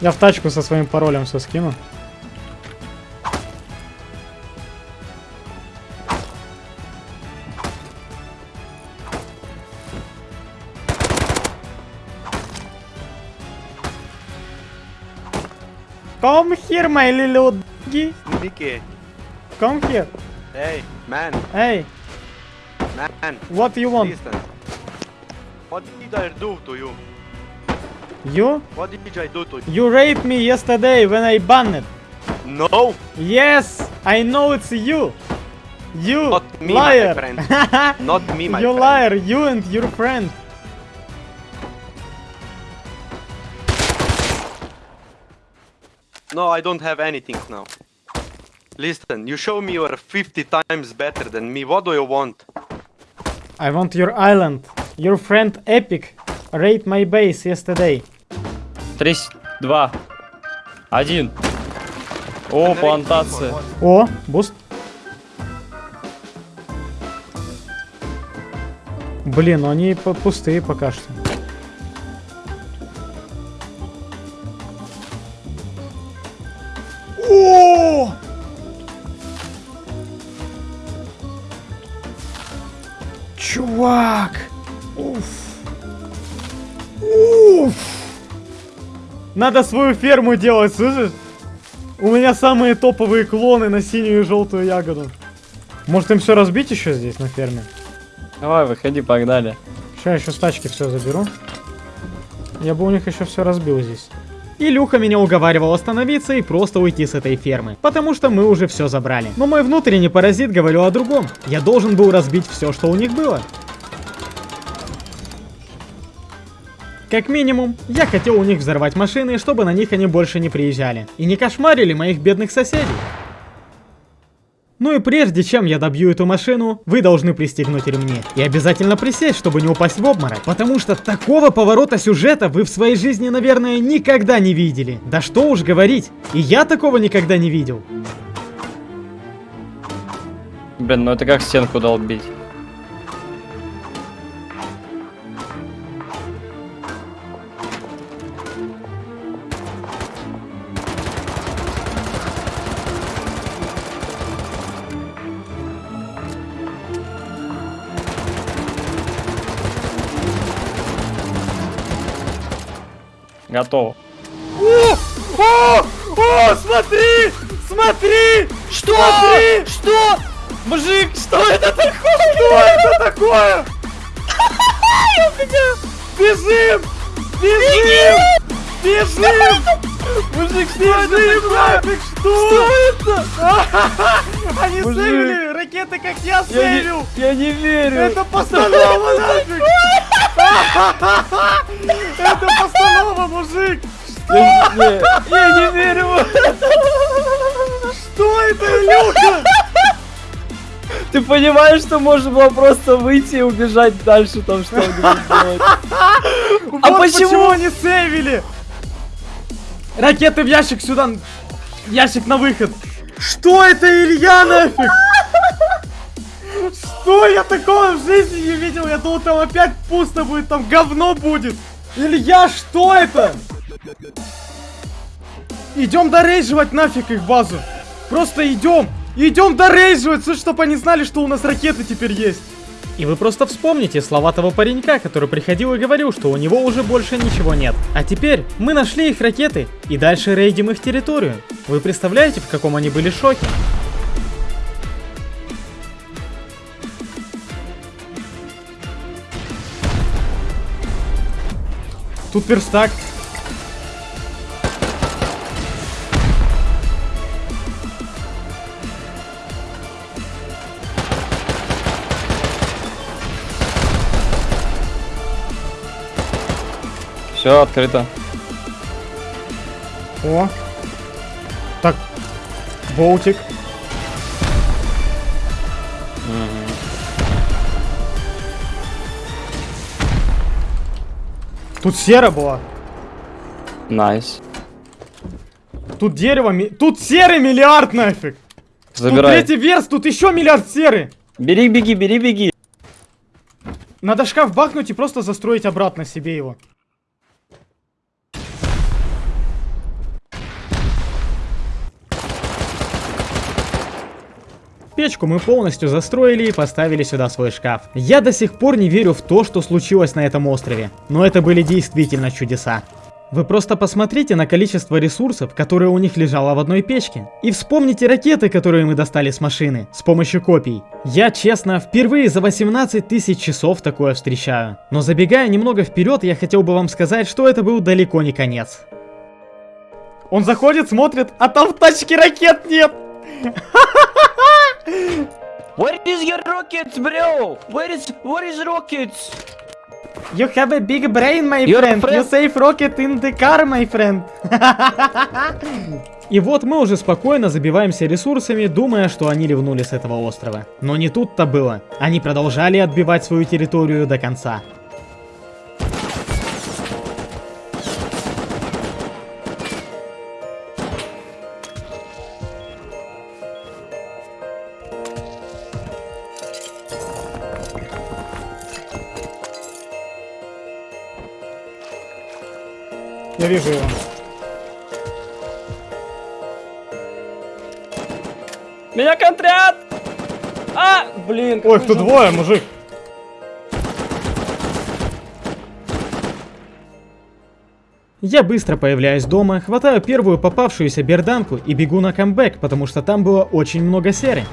Я в тачку со своим паролем все скину. Come here, my little doggy. Mickey. Come here. Hey, man, Hey, man, what do you want? What did I do to you? You? What did I do to you? You raped me yesterday when I banned. No, Yes, I know it's you. You Not me, my liar. friend. not me, my you friend. You liar. You and your friend. No, I don't have anything now. Listen, you show me you're 50 times better than me. What do you want? I want your island. Your friend Epic raped my base yesterday. Три, с- два, один. О, плантация. О, буст. Блин, ну они пустые пока что. Надо свою ферму делать, слышишь? У меня самые топовые клоны на синюю и желтую ягоду. Может им все разбить еще здесь на ферме? Давай, выходи, погнали. Сейчас я еще с тачки все заберу. Я бы у них еще все разбил здесь. Илюха меня уговаривал остановиться и просто уйти с этой фермы, потому что мы уже все забрали. Но мой внутренний паразит говорил о другом. Я должен был разбить все, что у них было. Как минимум, я хотел у них взорвать машины, чтобы на них они больше не приезжали. И не кошмарили моих бедных соседей. Ну и прежде чем я добью эту машину, вы должны пристегнуть ремни. И обязательно присесть, чтобы не упасть в обморок. Потому что такого поворота сюжета вы в своей жизни, наверное, никогда не видели. Да что уж говорить, и я такого никогда не видел. Блин, ну это как стенку долбить. Готово. О, смотри! Смотри! Что? Смотри! Что? Мужик, что это такое? Что это такое? Бежим! Бежим! Бежим! Мужик, что это нафиг? Что? это? Они сейвили ракеты, как я сейвил! я не верю. Это постанова нафиг! Это постанова, мужик! Не, я не верю. Что это, Илюха? Ты понимаешь, что можно было просто выйти и убежать дальше там что-нибудь делать? А почему? они сейвили? Ракеты в ящик сюда. Ящик на выход. Что это, Илья, нафиг? Что я такого в жизни не видел? Я думал, там опять пусто будет, там говно будет. Илья, что это? Идем дорейживать нафиг их базу. Просто идем. Идем дорейживать, чтобы они знали, что у нас ракеты теперь есть. И вы просто вспомните слова того паренька, который приходил и говорил, что у него уже больше ничего нет. А теперь мы нашли их ракеты и дальше рейдим их территорию. Вы представляете, в каком они были шоке? Тут верстак. Все, открыто. О. Так. Болтик. Тут сера была. Nice. Тут дерево, ми- тут серы миллиард нафиг. Забирай. Тут третий верстак, тут еще миллиард серы. Бери, беги, бери, беги. Надо шкаф бахнуть и просто застроить обратно себе его. Печку мы полностью застроили и поставили сюда свой шкаф. Я до сих пор не верю в то, что случилось на этом острове. Но это были действительно чудеса. Вы просто посмотрите на количество ресурсов, которые у них лежало в одной печке. И вспомните ракеты, которые мы достали с машины, с помощью копий. Я, честно, впервые за 18 тысяч часов такое встречаю. Но забегая немного вперед, я хотел бы вам сказать, что это был далеко не конец. Он заходит, смотрит, а там в тачке ракет нет! Where is your rockets, bro? Where is where is rockets? You have a big brain, my Your friend. You friend- save rocket in the car, my friend. И вот мы уже спокойно забиваемся ресурсами, думая, что они ливнули с этого острова. Но не тут-то было. Они продолжали отбивать свою территорию до конца. Я вижу его. Меня контрят! А, блин. Ой, же- двое, мужик. Я быстро появляюсь дома, хватаю первую попавшуюся берданку и бегу на камбэк, потому что там было очень много серы.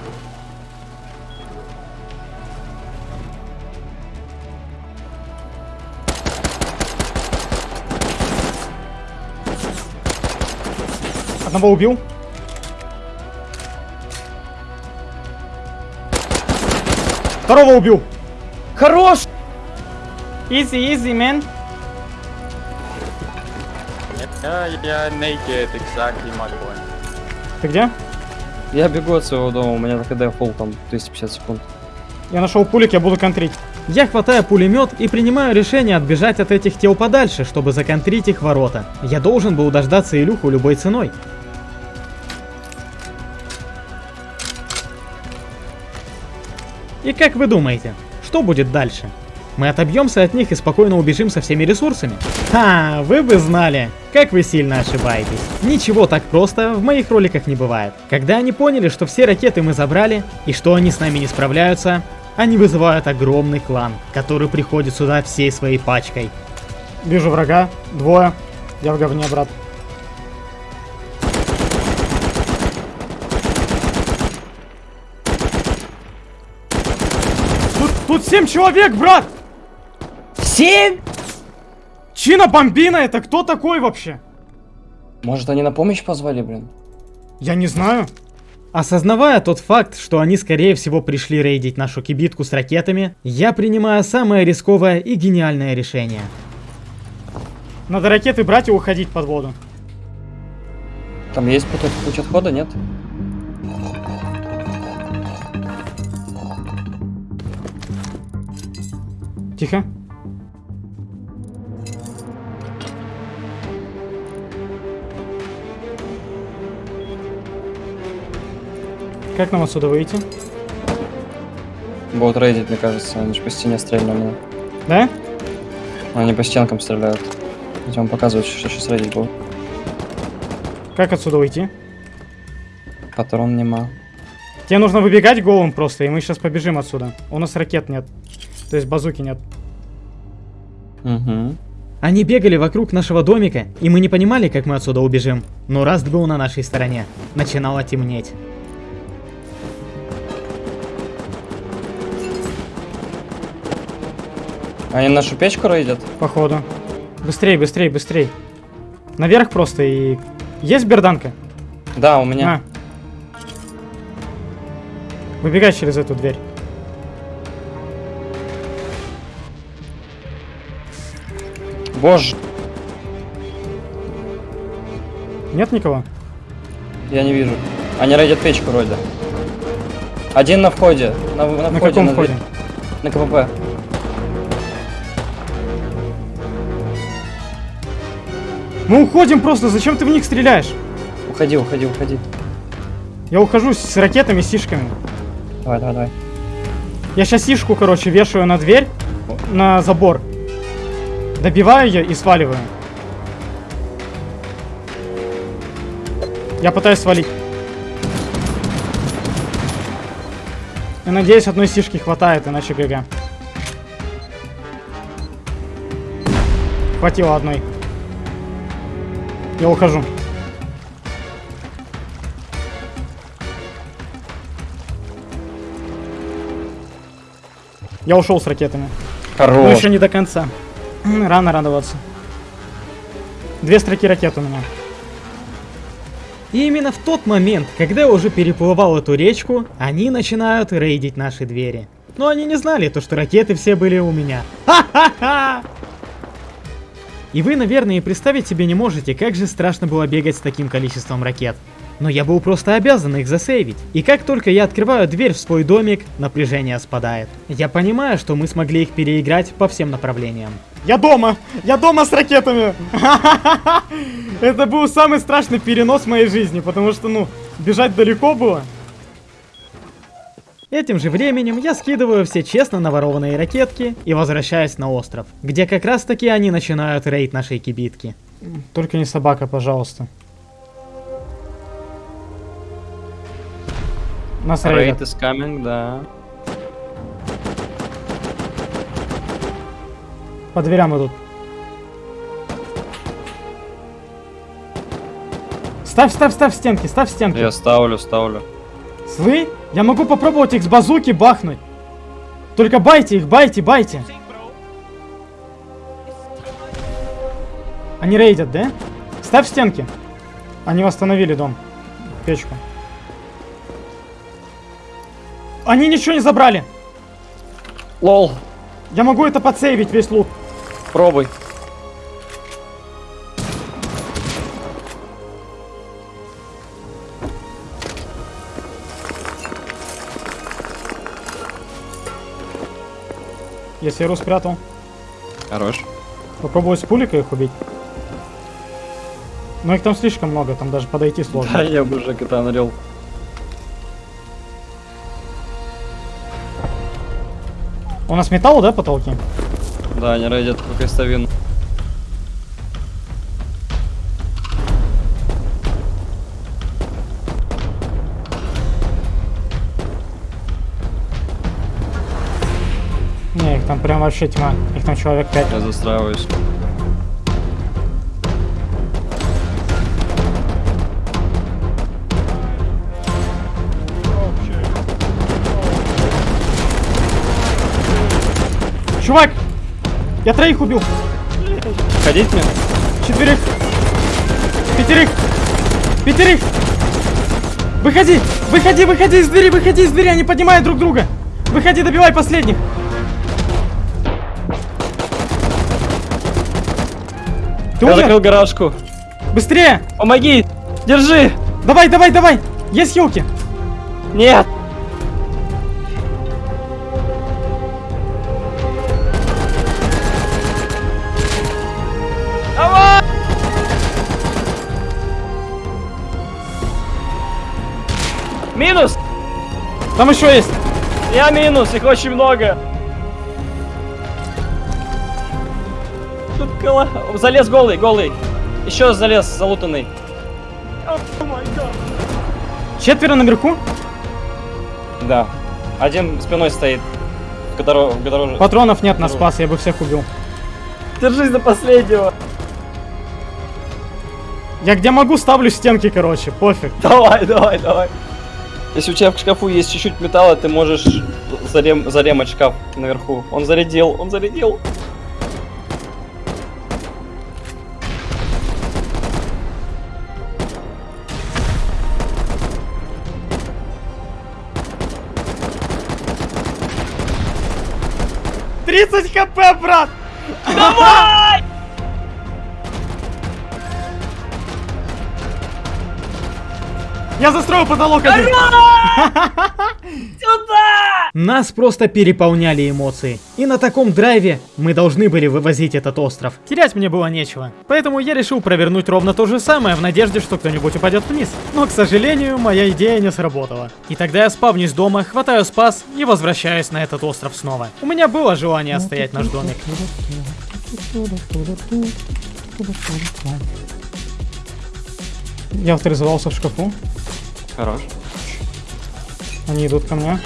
Одного убил. Второго убил. Хорош! Easy, easy, man. Yeah, naked, exactly my point. Ты где? Я бегу от своего дома, у меня на КД фул там 250 секунд. Я нашел пулик, я буду контрить. Я хватаю пулемет и принимаю решение отбежать от этих тел подальше, чтобы законтрить их ворота. Я должен был дождаться Илюху любой ценой. И как вы думаете, что будет дальше? Мы отобьемся от них и спокойно убежим со всеми ресурсами? Ха, вы бы знали, как вы сильно ошибаетесь. Ничего так просто в моих роликах не бывает. Когда они поняли, что все ракеты мы забрали, и что они с нами не справляются, они вызывают огромный клан, который приходит сюда всей своей пачкой. Вижу врага, двое, я в говне, брат. Тут, 7 человек, брат! Семь? Чина Бомбина, это кто такой вообще? Может они на помощь позвали, блин? Я не знаю. Осознавая тот факт, что они скорее всего пришли рейдить нашу кибитку с ракетами, я принимаю самое рисковое и гениальное решение. Надо ракеты брать и уходить под воду. Там есть путь, путь отхода, нет? Тихо. Как нам отсюда выйти? Будут рейдить, мне кажется, они же по стене стреляли. Да? Они по стенкам стреляют. Идем показывать, что сейчас рейдить будут. Как отсюда уйти? Патрон нема. Тебе нужно выбегать голым просто, и мы сейчас побежим отсюда. У нас ракет нет. То есть базуки нет. Угу. Они бегали вокруг нашего домика, и мы не понимали, как мы отсюда убежим. Но Раст был на нашей стороне. Начинало темнеть. Они нашу печку рейдят? Походу. Быстрей, быстрей, быстрей. Наверх просто и... Есть берданка? Да, у меня. На. Выбегай через эту дверь. Боже, Нет никого? я не вижу. Они рейдят печку вроде. Один на входе. На, на На входе, каком на, входе? на КПП. Мы уходим просто, зачем ты в них стреляешь? Уходи, уходи, уходи. Я ухожу с ракетами, с сишками. Давай, давай, давай. Я сейчас сишку, короче, вешаю на дверь, на забор. Добиваю ее и сваливаю. Я пытаюсь свалить. Я надеюсь, одной сишки хватает, иначе ГГ. Хватило одной. Я ухожу. Я ушел с ракетами. Но Хорош. еще не до конца. Рано радоваться. Две строки ракет у меня. И именно в тот момент, когда я уже переплывал эту речку, они начинают рейдить наши двери. Но они не знали, то, что ракеты все были у меня. Ха-ха-ха! И вы, наверное, представить себе не можете, как же страшно было бегать с таким количеством ракет. Но я был просто обязан их засейвить. И как только я открываю дверь в свой домик, напряжение спадает. Я понимаю, что мы смогли их переиграть по всем направлениям. Я дома! Я дома с ракетами! Это был самый страшный перенос моей жизни, потому что, ну, бежать далеко было. Этим же временем я скидываю все честно наворованные ракетки и возвращаюсь на остров, где как раз таки они начинают рейд нашей кибитки. Только не собака, пожалуйста. Нас рейдят. Raid is coming, да. По дверям идут. Ставь, ставь, ставь стенки, ставь стенки. Я ставлю, ставлю. Слы? Я могу попробовать их с базуки бахнуть. Только байте их, байте, байте. Они рейдят, да? Ставь стенки. Они восстановили дом. Печку. Они ничего не забрали. Лол, Я могу это подсейвить, весь лут. пробуй. Я серу спрятал. Хорош. Попробую с пуликой их убить. Но их там слишком много, там даже подойти сложно. Да, я бы уже кота нарел. У нас металл, да, потолки? Да, они рейдят по крестовину. Не, их там прям вообще тьма. Их там человек 5. Я застраиваюсь. Чувак! Я троих убил. Ходить мне? Четверых. Пятерых. Пятерых. Выходи! Выходи, выходи из двери, выходи из двери, они поднимают друг друга. Выходи, добивай последних. Ты Я умер? закрыл гаражку. Быстрее! Помоги! Держи! Давай, давай, давай! Есть хилки! Нет! Там еще есть! Я минус, их очень много. Тут кола... Залез голый, голый. Еще залез залутанный. Четверо наверху? Да. Один спиной стоит. В которого... В которого... Патронов нет на спас, я бы всех убил. Держись до последнего. Я где могу ставлю стенки, короче, пофиг. Давай, давай, давай. Если у тебя в шкафу есть чуть-чуть металла, ты можешь зарем... заремать шкаф наверху. Он зарядил, он зарядил. Тридцать хп, брат! Я застрою потолок один. Нас просто переполняли эмоции. И на таком драйве мы должны были вывозить этот остров. Терять мне было нечего. Поэтому я решил провернуть ровно то же самое в надежде, что кто-нибудь упадет вниз. Но, к сожалению, моя идея не сработала. И тогда я спавнюсь дома, хватаю спас и возвращаюсь на этот остров снова. У меня было желание отстоять наш домик. Я авторизовался в шкафу. Хорош. Они идут ко мне.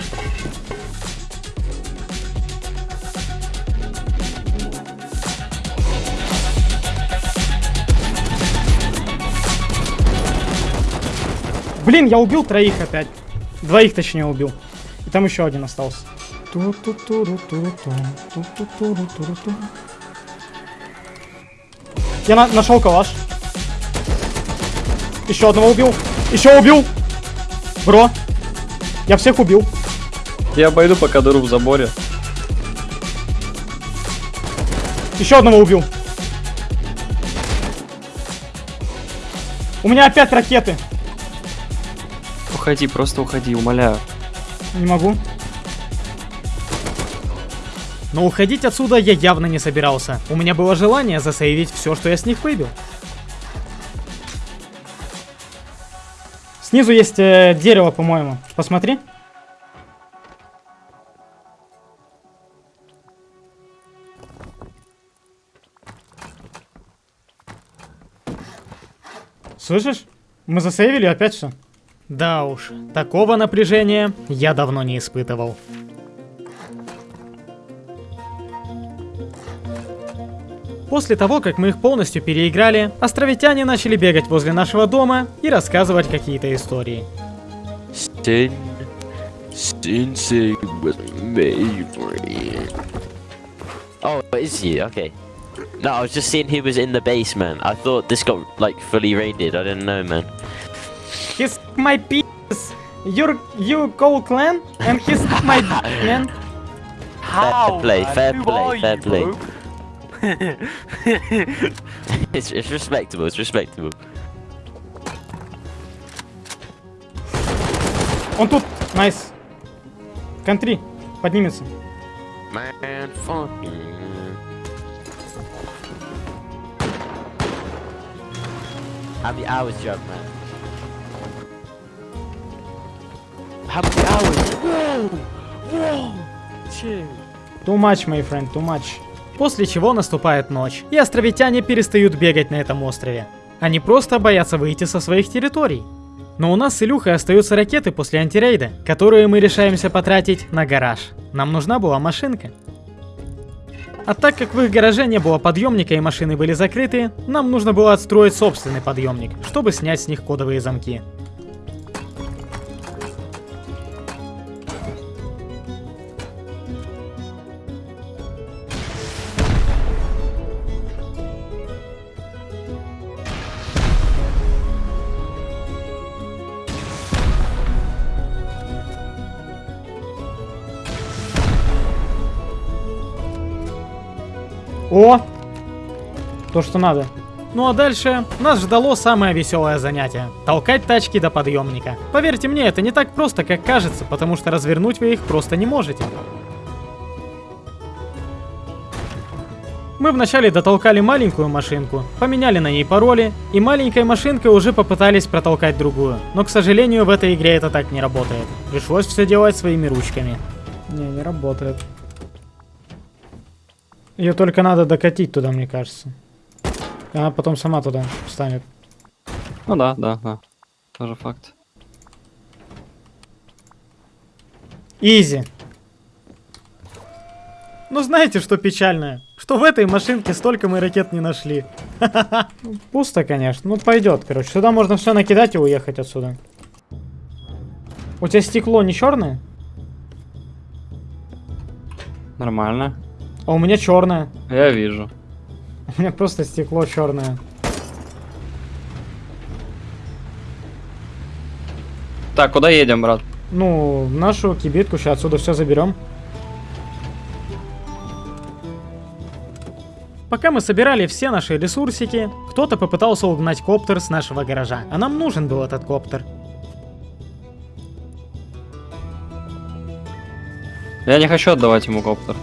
Блин, я убил троих опять. Двоих точнее убил. И там еще один остался. Я на- нашел калаш. Еще одного убил. Еще убил. Бро. Я всех убил. Я обойду пока дыру в заборе. Еще одного убил. У меня опять ракеты. Уходи, просто уходи, умоляю. Не могу. Но уходить отсюда я явно не собирался. У меня было желание засейвить все, что я с них выбил. Снизу есть э, дерево, по-моему. Посмотри. Слышишь? Мы засейвили опять все. Да уж, такого напряжения я давно не испытывал. После того, как мы их полностью переиграли, островитяне начали бегать возле нашего дома и рассказывать какие-то истории. Sensei was it. Oh, is he? Okay. No, I was just seeing who was in the basement. I thought this got like fully raided. I didn't know, man. He's my penis. You're you call clan and he's my man. fair play, fair play, fair play. it's, it's respectable. It's respectable. Он тут. Найс. Контри. Поднимется. Man, fucking. How many hours do you have, man? How many hours? Whoa! Whoa! Chill. Too much, my friend, too much. После чего наступает ночь, и островитяне перестают бегать на этом острове. Они просто боятся выйти со своих территорий. Но у нас с Илюхой остаются ракеты после антирейда, которые мы решаемся потратить на гараж. Нам нужна была машинка. А так как в их гараже не было подъемника и машины были закрыты, нам нужно было отстроить собственный подъемник, чтобы снять с них кодовые замки. То, что надо. Ну а дальше нас ждало самое веселое занятие. Толкать тачки до подъемника. Поверьте мне, это не так просто, как кажется, потому что развернуть вы их просто не можете. Мы вначале дотолкали маленькую машинку, поменяли на ней пароли, и маленькой машинкой уже попытались протолкать другую. Но, к сожалению, в этой игре это так не работает. Пришлось все делать своими ручками. Не, не работает. Ее только надо докатить туда, мне кажется. Она потом сама туда встанет. Ну да, да, да. Тоже факт. Изи. Ну знаете, что печальное? Что в этой машинке столько мы ракет не нашли. Ну, Пусто, конечно. Ну пойдет, короче. Сюда можно все накидать и уехать отсюда. У тебя стекло не черное? Нормально. А у меня черное. Я вижу. У меня просто стекло черное. Так, куда едем, брат? Ну, в нашу кибитку сейчас отсюда все заберем. Пока мы собирали все наши ресурсики, кто-то попытался угнать коптер с нашего гаража, а нам нужен был этот коптер. Я не хочу отдавать ему коптер.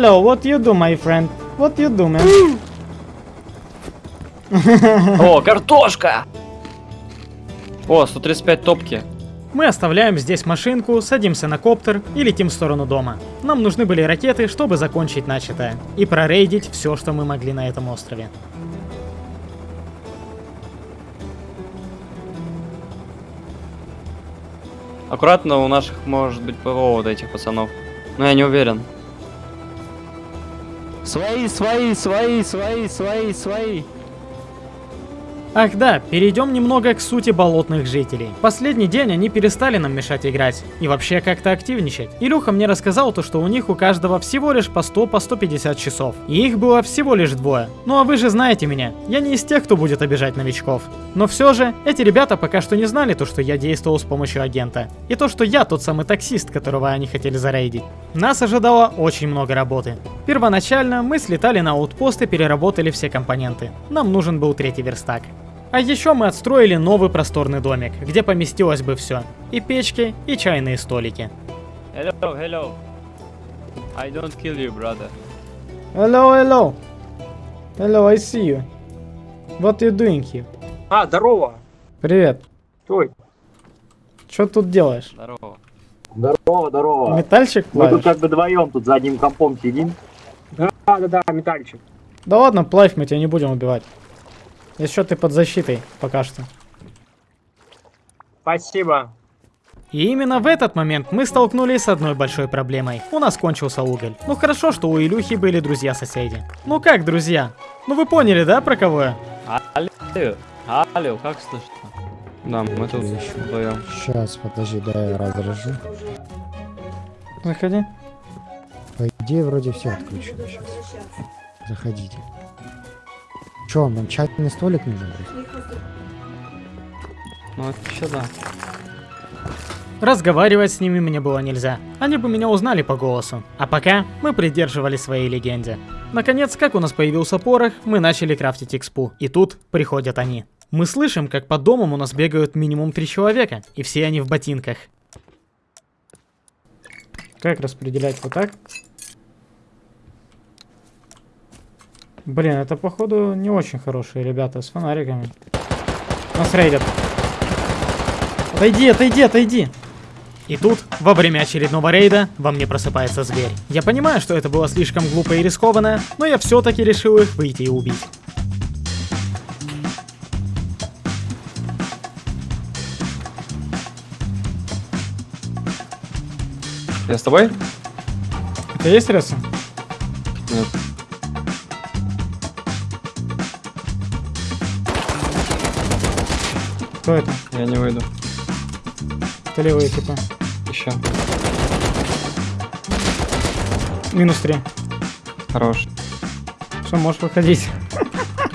Hello, what you do, my friend? What you do, man? О, картошка! О, 135 топки. Мы оставляем здесь машинку, садимся на коптер и летим в сторону дома. Нам нужны были ракеты, чтобы закончить начатое и прорейдить все, что мы могли на этом острове. Аккуратно, у наших может быть ПВО вот этих пацанов. Но я не уверен. Свои, свои, свои, свои, свои, свои. Ах да, перейдем немного к сути болотных жителей. Последний день они перестали нам мешать играть и вообще как-то активничать. Илюха мне рассказал то, что у них у каждого всего лишь по 100, по 150 часов. И их было всего лишь двое. Ну а вы же знаете меня, я не из тех, кто будет обижать новичков. Но все же, эти ребята пока что не знали то, что я действовал с помощью агента. И то, что я тот самый таксист, которого они хотели зарейдить. Нас ожидало очень много работы. Первоначально мы слетали на аутпост и переработали все компоненты. Нам нужен был третий верстак. А еще мы отстроили новый просторный домик, где поместилось бы все. И печки, и чайные столики. Hello, hello. I don't kill you, brother. Hello, hello. Hello, I see you. What you doing here? А, здорово. Привет. Ой. Что тут делаешь? Здорово. Здорово, здорово. Метальчик Мы тут плавишь? как бы вдвоем тут за одним компом сидим. Да, да, да, метальчик. Да ладно, плавь, мы тебя не будем убивать. Еще ты под защитой пока что. Спасибо. И именно в этот момент мы столкнулись с одной большой проблемой. У нас кончился уголь. Ну хорошо, что у Илюхи были друзья-соседи. Ну как друзья? Ну вы поняли, да, про кого я? Алло, алло, как слышно? Да, мы тут вдвоем. Сейчас, подожди, дай я разражу. Заходи. По идее, вроде все отключено сейчас. Заходите. Че, нам чайный столик нужен? Ну, вообще да. Разговаривать с ними мне было нельзя. Они бы меня узнали по голосу. А пока мы придерживались своей легенде. Наконец, как у нас появился порох, мы начали крафтить экспу. И тут приходят они. Мы слышим, как по домам у нас бегают минимум три человека, и все они в ботинках. Как распределять вот так? Блин, это походу не очень хорошие ребята с фонариками. Нас рейдят. Отойди, отойди, отойди. И тут, во время очередного рейда, во мне просыпается зверь. Я понимаю, что это было слишком глупо и рискованно, но я все-таки решил их выйти и убить. Я с тобой? У тебя есть ресо? Нет. Кто это? Я не выйду. Это левые типа. Еще. Минус 3. Хорош. Что, можешь выходить?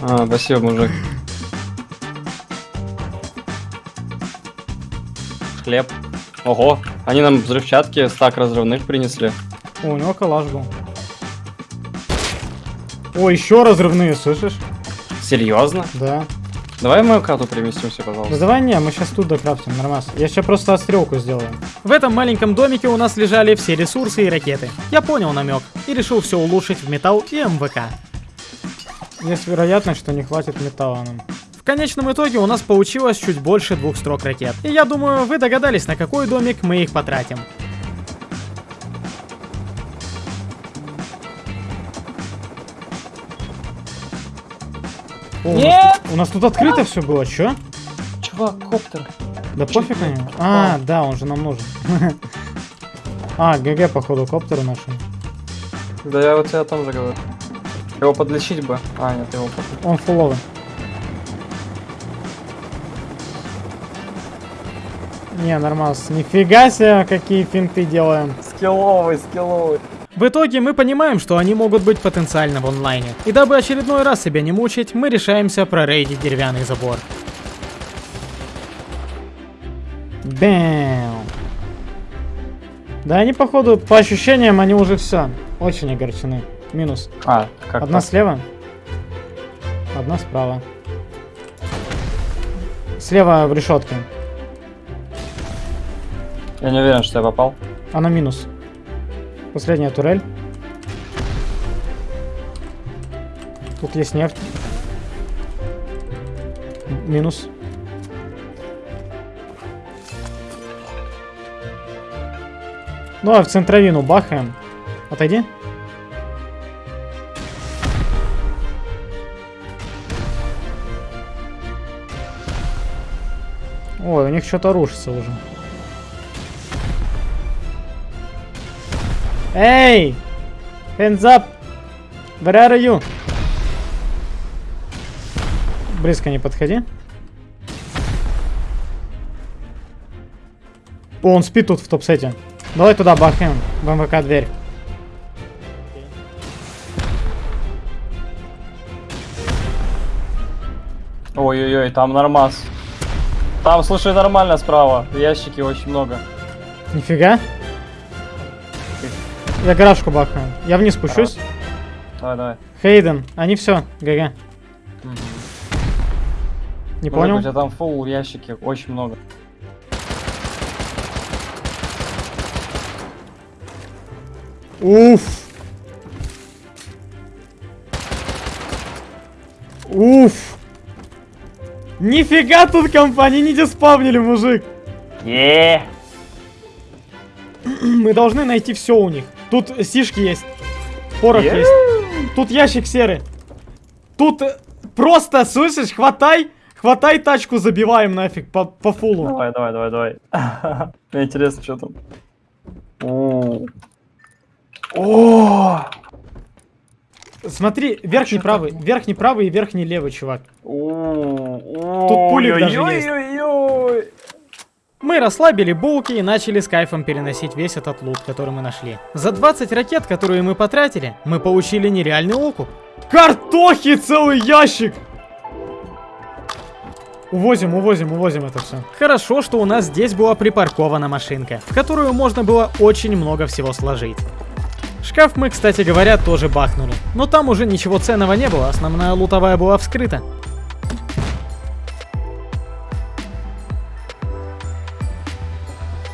А, спасибо, мужик. Хлеб. Ого, они нам взрывчатки, стак разрывных принесли. О, у него калаш был. О, еще разрывные, слышишь? Серьезно? Да. Давай в мою кату переместимся, пожалуйста. Да давай не, мы сейчас тут докрафтим, нормас. Я сейчас просто отстрелку сделаю. В этом маленьком домике у нас лежали все ресурсы и ракеты. Я понял намек и решил все улучшить в металл и МВК. Есть вероятность, что не хватит металла нам. В конечном итоге у нас получилось чуть больше двух строк ракет. И я думаю, вы догадались, на какой домик мы их потратим. О, у нас тут- У нас тут открыто все было, чё? Чувак, коптер. Да пофиг на него. А, да, он же нам нужен. А, ГГ, походу, коптер нашел. Да я вот тебе о том же говорю. Его подлечить бы. А, нет, его подлечить. Он фуловый. Не, нормас. Нифига себе, какие финты делаем. Скилловый, скилловый. В итоге мы понимаем, что они могут быть потенциально в онлайне. И дабы очередной раз себя не мучить, мы решаемся прорейдить деревянный забор. Бэм. Да они, походу, по ощущениям, они уже все. Очень огорчены. Минус. А, как Одна так? слева. Одна справа. Слева в решетке. Я не уверен, что я попал. Она минус. Последняя турель. Тут есть нефть. Минус. Ну а в центровину бахаем. Отойди. Ой, у них что-то рушится уже. Эй! Hands up! Where are you? Близко не подходи. О, он спит тут в топ-сете. Давай туда бахнем. В МВК дверь. Ой-ой-ой, там нормас. Там, слушай, нормально справа. В ящике очень много. Нифига. Я гаражку бахаю. Я вниз спущусь. Давай, давай. Хейден, они все, ГГ. Не Ну, понял? У тебя там фул ящики очень много. Уф. Уф. Нифига тут компания не диспавнили, мужик. Не. Мы должны найти все у них. Тут сишки есть. Порох Е. есть. Тут ящик серый. Тут э, просто, слышишь, хватай, хватай тачку, забиваем нафиг по, по фулу. Давай, давай, давай, давай. Мне интересно, что там. О. О. Смотри, верхний правый, верхний правый и верхний левый, чувак. Тут пулик даже есть. Мы расслабили булки и начали с кайфом переносить весь этот лут, который мы нашли. За 20 ракет, которые мы потратили, мы получили нереальный окуп. Картохи целый ящик! Увозим, увозим, увозим это все. Хорошо, что у нас здесь была припаркована машинка, в которую можно было очень много всего сложить. Шкаф мы, кстати говоря, тоже бахнули. Но там уже ничего ценного не было, основная лутовая была вскрыта.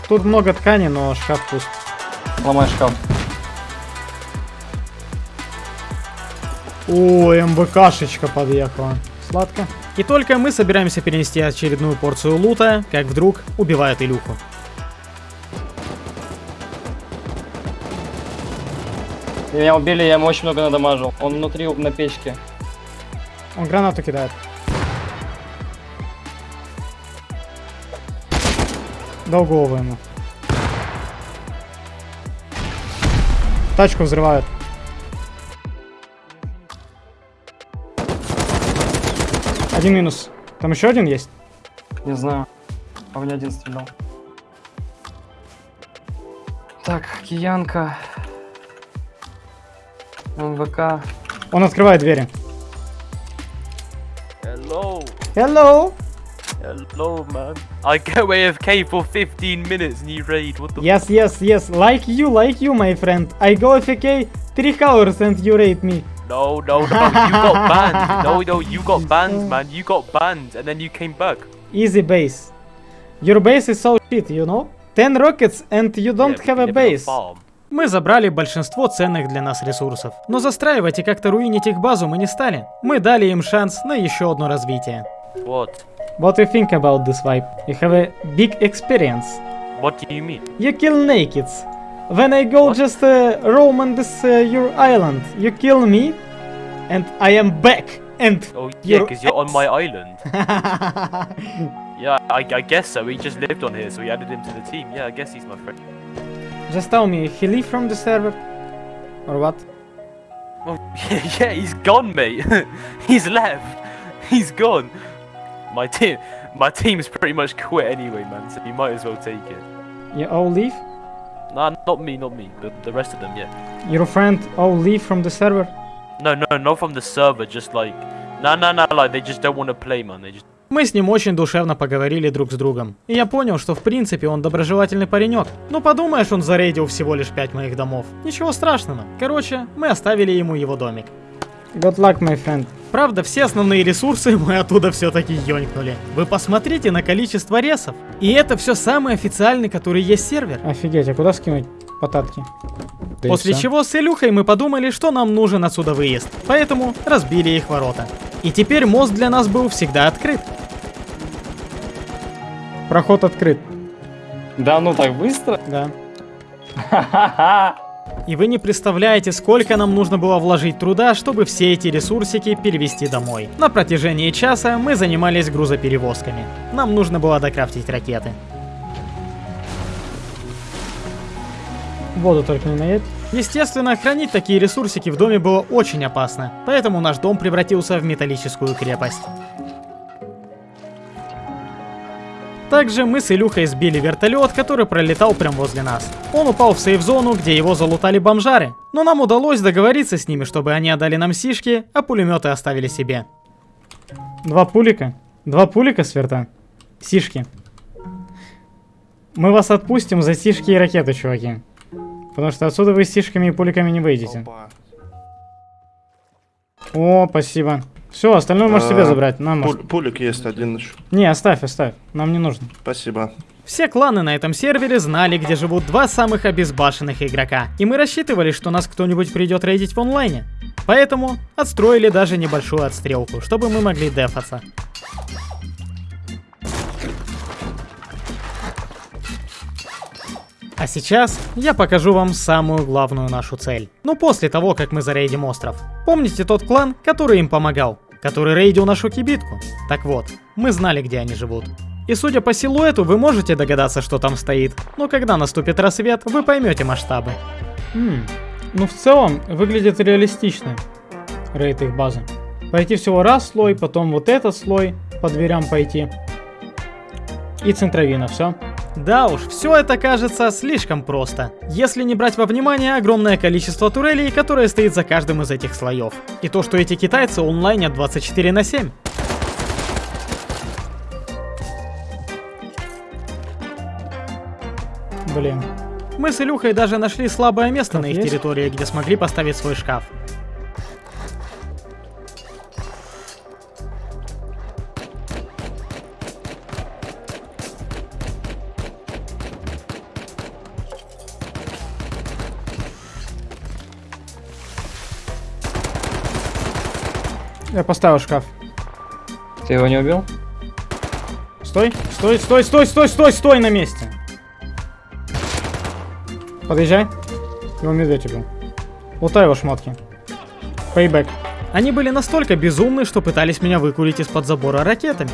Тут много ткани, но шкаф пуст. Ломай шкаф. О, МБКшечка подъехала. Сладко. И только мы собираемся перенести очередную порцию лута, как вдруг убивают Илюху. Меня убили, я ему очень много надамажил. Он внутри на печке. Он гранату кидает. Долгового ему. Тачку взрывают. Один минус. Там еще один есть? Не знаю. А мне один стрелял. Так, киянка. МВК. Он открывает двери. Hello. Hello. Hello, man. I go AFK for 15 minutes and you raid. What the Yes, yes, yes. Like you, like you, my friend. I go AFK 3 hours and you rate me. No, no, no. You got banned. No, no, you got banned, man. You got banned and then you came back. Easy base. Your base is so shit, you know? 10 rockets and you don't Yeah, have a base. farm. Мы забрали большинство ценных для нас ресурсов, но застраивать и как-то руинить их базу мы не стали. Мы дали им шанс на еще одно развитие. What? What do you think about this vibe? You have a big experience. What do you mean? You kill nakeds. When I go just uh, roam on this uh, your island, you kill me, and I am back. And Oh, yeah, because you're on my island. Yeah, I, I guess so. He just lived on here, so we added him to the team. Yeah, I guess he's my friend. Just tell me, he leave from the server, or what? Oh, yeah, yeah, he's gone, mate. he's left. He's gone. My team, my team's pretty much quit anyway, man. So you might as well take it. You all leave? Nah, not me, not me. The, the rest of them, yeah. Your friend all leave from the server? No, no, not from the server. Just like, nah, nah, nah. Like they just don't want to play, man. They just. Мы с ним очень душевно поговорили друг с другом. И я понял, что в принципе он доброжелательный паренек. Ну подумаешь, он зарейдил всего лишь пять моих домов. Ничего страшного. Короче, мы оставили ему его домик. Good luck, my friend. Правда, все основные ресурсы мы оттуда все-таки ёнькнули. Вы посмотрите на количество ресов. И это все самый официальный, который есть сервер. Офигеть, а куда скинуть потатки? Да После чего с Илюхой мы подумали, что нам нужен отсюда выезд. Поэтому разбили их ворота. И теперь мост для нас был всегда открыт. Проход открыт. Да ну так быстро? Да. И вы не представляете, сколько нам нужно было вложить труда, чтобы все эти ресурсики перевести домой. На протяжении часа мы занимались грузоперевозками. Нам нужно было докрафтить ракеты. Воду только не наедь. Естественно, хранить такие ресурсики в доме было очень опасно, поэтому наш дом превратился в металлическую крепость. Также мы с Илюхой сбили вертолет, который пролетал прямо возле нас. Он упал в сейф-зону, где его залутали бомжары. Но нам удалось договориться с ними, чтобы они отдали нам сишки, а пулеметы оставили себе. Два пулика. Два пулика сверта. Сишки. Мы вас отпустим за сишки и ракеты, чуваки. Потому что отсюда вы с сишками и пуликами не выйдете. О, спасибо. Все, остальное можешь себе забрать. Нам может- Пулик есть один еще. Не, оставь, оставь. Нам не нужно. Спасибо. Все кланы на этом сервере знали, где живут два самых обезбашенных игрока, и мы рассчитывали, что нас кто-нибудь придет рейдить в онлайне. Поэтому отстроили даже небольшую отстрелку, чтобы мы могли дефаться. А сейчас я покажу вам самую главную нашу цель. Ну после того, как мы зарейдим остров. Помните тот клан, который им помогал? Который рейдил нашу кибитку? Так вот, мы знали, где они живут. И судя по силуэту, вы можете догадаться, что там стоит. Но когда наступит рассвет, вы поймете масштабы. М, Ну, в целом, выглядит реалистично. Рейд их базы. Пойти всего раз слой, потом вот этот слой по дверям пойти. И центровина, все. Да уж, все это кажется слишком просто. Если не брать во внимание огромное количество турелей, которое стоит за каждым из этих слоев. И то, что эти китайцы онлайнят 24 на 7. Блин. Мы с Илюхой даже нашли слабое место Как на их есть? территории, где смогли поставить свой шкаф. Я поставил шкаф. Ты его не убил? Стой, стой, стой, стой, стой, стой, стой на месте. Подъезжай. Его медведь убил. Лутай его шмотки. Пейбэк. Они были настолько безумны, что пытались меня выкурить из-под забора ракетами.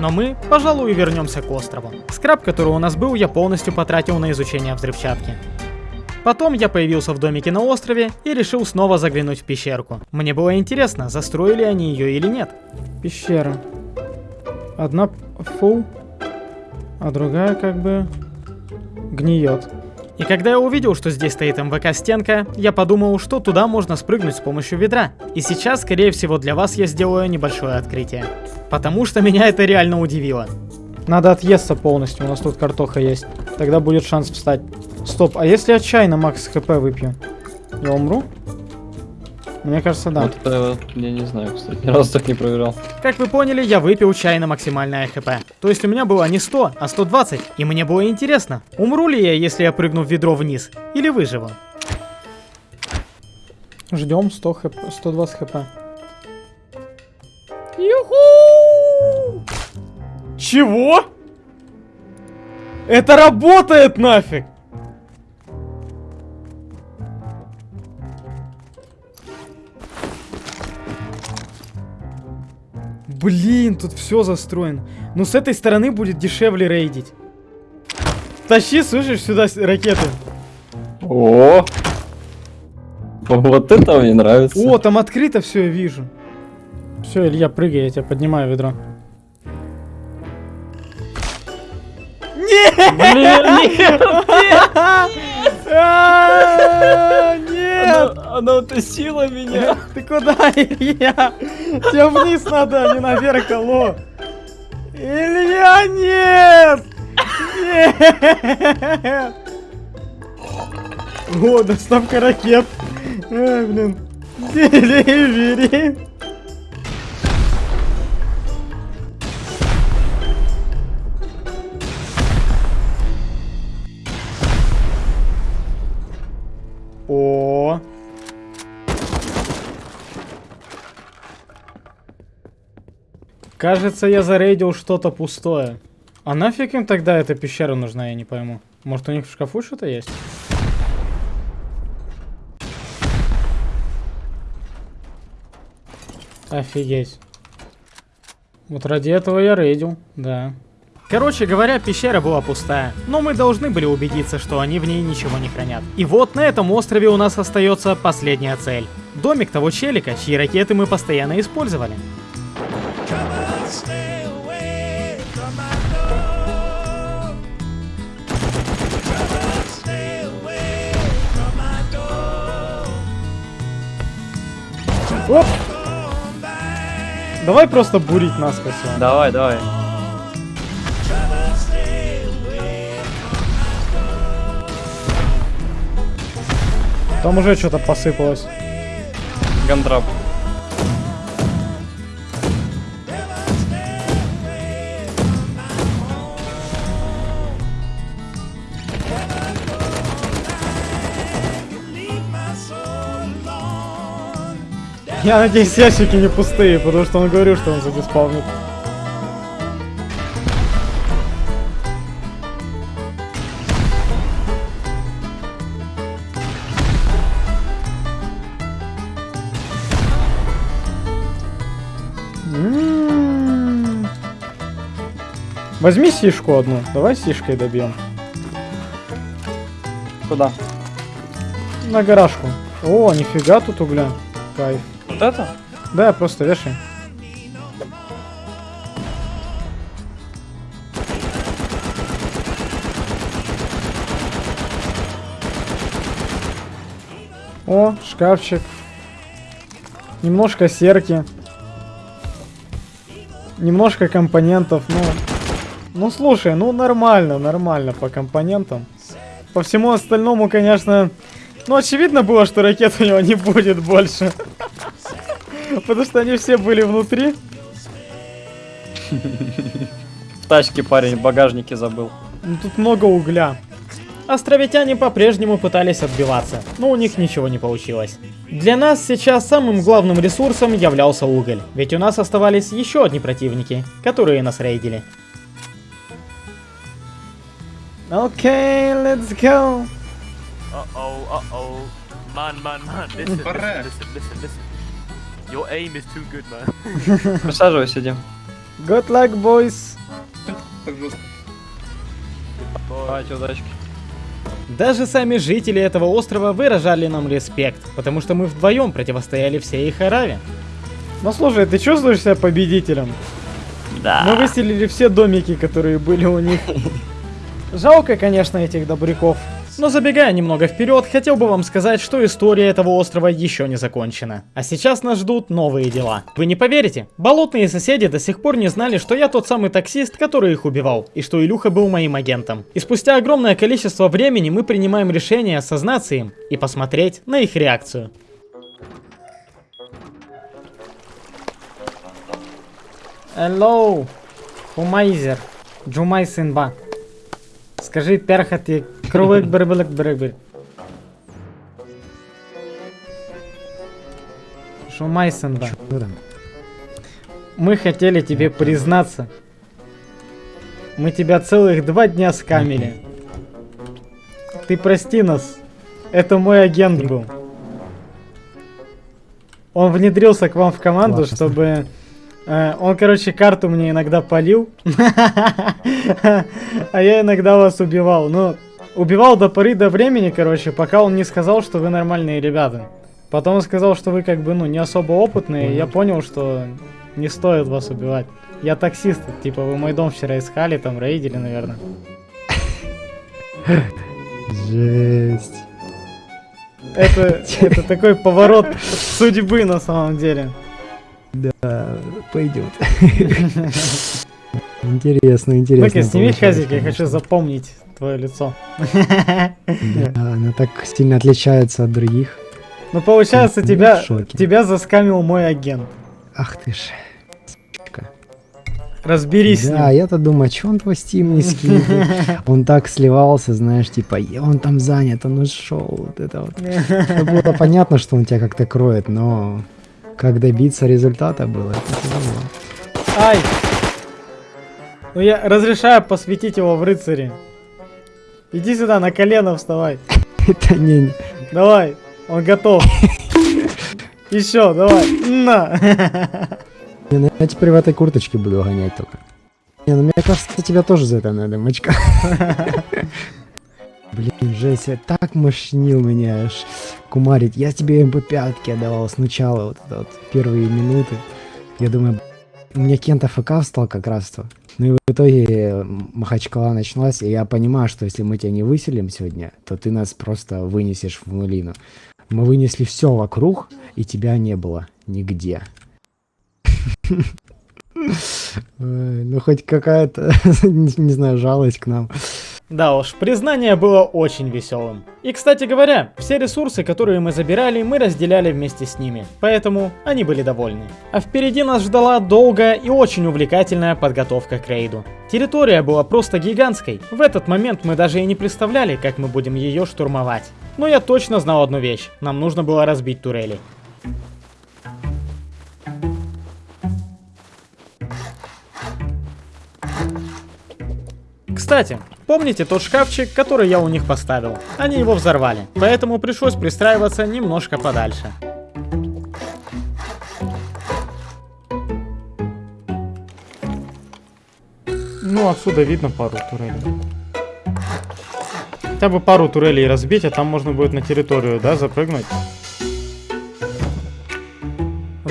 Но мы, пожалуй, вернемся к острову. Скраб, который у нас был, я полностью потратил на изучение взрывчатки. Потом я появился в домике на острове и решил снова заглянуть в пещерку. Мне было интересно, застроили они ее или нет. Пещера. Одна фул, а другая как бы гниет. И когда я увидел, что здесь стоит МВК-стенка, я подумал, что туда можно спрыгнуть с помощью ведра. И сейчас, скорее всего, для вас я сделаю небольшое открытие. Потому что меня это реально удивило. Надо отъесться полностью, у нас тут картоха есть. Тогда будет шанс встать. Стоп, а если я чай на макс хп выпью? Я умру? Мне кажется, да. Вот это вот, я не знаю, кстати, ни разу так не проверял. Как вы поняли, я выпил чай на максимальное хп. То есть у меня было не 100, а 120. И мне было интересно, умру ли я, если я прыгну в ведро вниз, или выживу. Ждем 100 хп, 120 хп. Юху! Чего? Это работает нафиг! Блин, тут все застроено. Ну с этой стороны будет дешевле рейдить. Тащи, слышишь, сюда ракеты. О! Вот это мне нравится. О, там открыто все, я вижу. Все, Илья, прыгай, я тебя поднимаю ведро. Блин, нет! А, Нет! Она, она утащила меня. Ты куда, Илья? Тебе вниз надо, а не наверх, алло. Илья, нет! Нет! О, доставка ракет. Ай, блин. Деливери. О. Кажется, я зарейдил что-то пустое. А нафиг им тогда эта пещера нужна, я не пойму. Может у них в шкафу что-то есть? Офигеть. Вот ради этого я рейдил, да. Короче говоря, пещера была пустая, но мы должны были убедиться, что они в ней ничего не хранят. И вот на этом острове у нас остается последняя цель. Домик того челика, чьи ракеты мы постоянно использовали. Оп! Давай просто бурить насквозь. его. Давай, давай. Там уже что-то посыпалось. Гандрап. Я надеюсь, ящики не пустые, потому что он говорил, что он задиспавнит. Возьми сишку одну, давай сишкой добьем. Куда? На гаражку. О, нифига тут угля. Кайф. Вот это? Да, просто вешай. О, шкафчик. Немножко серки. Немножко компонентов, ну... Ну слушай, ну нормально, нормально по компонентам. По всему остальному, конечно... Ну очевидно было, что ракет у него не будет больше. Потому что они все были внутри. В тачке парень в багажнике забыл. Ну, тут много угля. Островитяне по-прежнему пытались отбиваться, но у них ничего не получилось. Для нас сейчас самым главным ресурсом являлся уголь, ведь у нас оставались еще одни противники, которые нас рейдили. Окей, let's go. Uh-oh, uh-oh. Man, man, man, listen, listen, listen, listen, listen. Your aim is too good, man. Присаживайся, идем. Good luck, boys. Давайте, удачки. Даже сами жители этого острова выражали нам респект, потому что мы вдвоем противостояли всей их араве. Ну слушай, ты чувствуешь себя победителем? Да. Мы выселили все домики, которые были у них. Жалко, конечно, этих добряков. Но забегая немного вперед, хотел бы вам сказать, что история этого острова еще не закончена. А сейчас нас ждут новые дела. Вы не поверите, болотные соседи до сих пор не знали, что я тот самый таксист, который их убивал, и что Илюха был моим агентом. И спустя огромное количество времени мы принимаем решение осознаться им и посмотреть на их реакцию. Hello, Хумайзер, Джумай Синба. Скажи перхати кровик бербелек бербель. Шумай Синба. Мы хотели тебе признаться. Мы тебя целых два дня скамили. Ты прости нас. Это мой агент был. Он внедрился к вам в команду, Ладно, чтобы... э, он, короче, карту мне иногда полил. А я иногда вас убивал. Ну, убивал до поры до времени, короче, пока он не сказал, что вы нормальные ребята. Потом он сказал, что вы как бы, ну, не особо опытные. Я понял, что не стоит вас убивать. Я таксист, типа вы мой дом вчера искали, там рейдили, наверное. Жесть. Это, это такой поворот судьбы на самом деле. Да, пойдет. Интересно, интересно. Ну-ка, сними хазик, я хочу запомнить твое лицо. Да, она так сильно отличается от других. Ну, получается, Ну, тебя, тебя заскамил мой агент. Ах ты ж. Разберись Да, я-то думаю, что он твой стим не скинул? Он так сливался, знаешь, типа, «Я- он там занят, он ушел. Вот это вот. Было понятно, что он тебя как-то кроет, но как добиться результата было, это тяжело. Ай! Ну, я разрешаю посвятить его в рыцари. Иди сюда, на колено вставай. Это не... Давай, он готов. Еще, давай. На. Не, ну я теперь в этой курточке буду гонять только. Не, ну мне кажется, тебя тоже за это надо, мочка. Блин, Жеся, так мощнил меня аж кумарить. Я тебе МП5 отдавал сначала, вот, вот первые минуты. Я думаю, у меня Кента ФК встал как раз то. Ну и в итоге Махачкала началась, и я понимаю, что если мы тебя не выселим сегодня, то ты нас просто вынесешь в нулину. Мы вынесли все вокруг, и тебя не было нигде. Ну хоть какая-то, не знаю, жалость к нам. Да уж, признание было очень веселым. И кстати говоря, все ресурсы, которые мы забирали, мы разделяли вместе с ними, поэтому они были довольны. А впереди нас ждала долгая и очень увлекательная подготовка к рейду. Территория была просто гигантской, в этот момент мы даже и не представляли, как мы будем ее штурмовать. Но я точно знал одну вещь, нам нужно было разбить турели. Кстати, помните тот шкафчик, который я у них поставил? Они его взорвали, поэтому пришлось пристраиваться немножко подальше. Ну, отсюда видно пару турелей. Хотя бы пару турелей разбить, а там можно будет на территорию, да, запрыгнуть.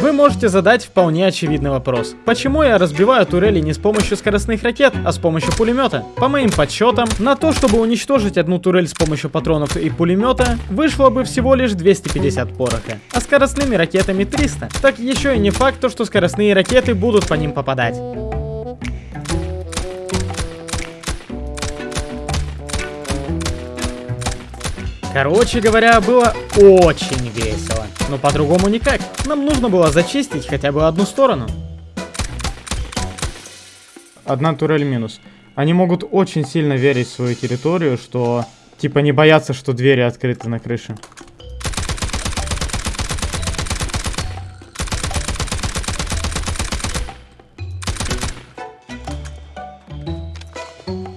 Вы можете задать вполне очевидный вопрос. Почему я разбиваю турели не с помощью скоростных ракет, а с помощью пулемета? По моим подсчетам, на то, чтобы уничтожить одну турель с помощью патронов и пулемета, вышло бы всего лишь 250 пороха, а скоростными ракетами 300. Так еще и не факт, то, что скоростные ракеты будут по ним попадать. Короче говоря, было очень весело. Но по-другому никак. Нам нужно было зачистить хотя бы одну сторону. Одна турель минус. Они могут очень сильно верить в свою территорию, что типа не боятся, что двери открыты на крыше.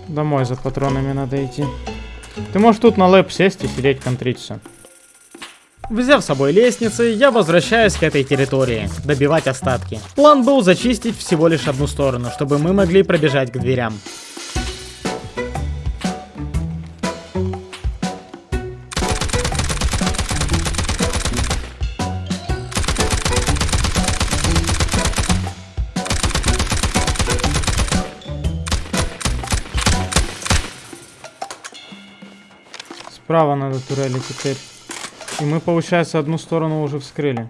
Домой за патронами надо идти. Ты можешь тут на лэп сесть и сидеть контрить. Взяв с собой лестницы, я возвращаюсь к этой территории, добивать остатки. План был зачистить всего лишь одну сторону, чтобы мы могли пробежать к дверям. Справа надо турели теперь. И мы, получается, одну сторону уже вскрыли.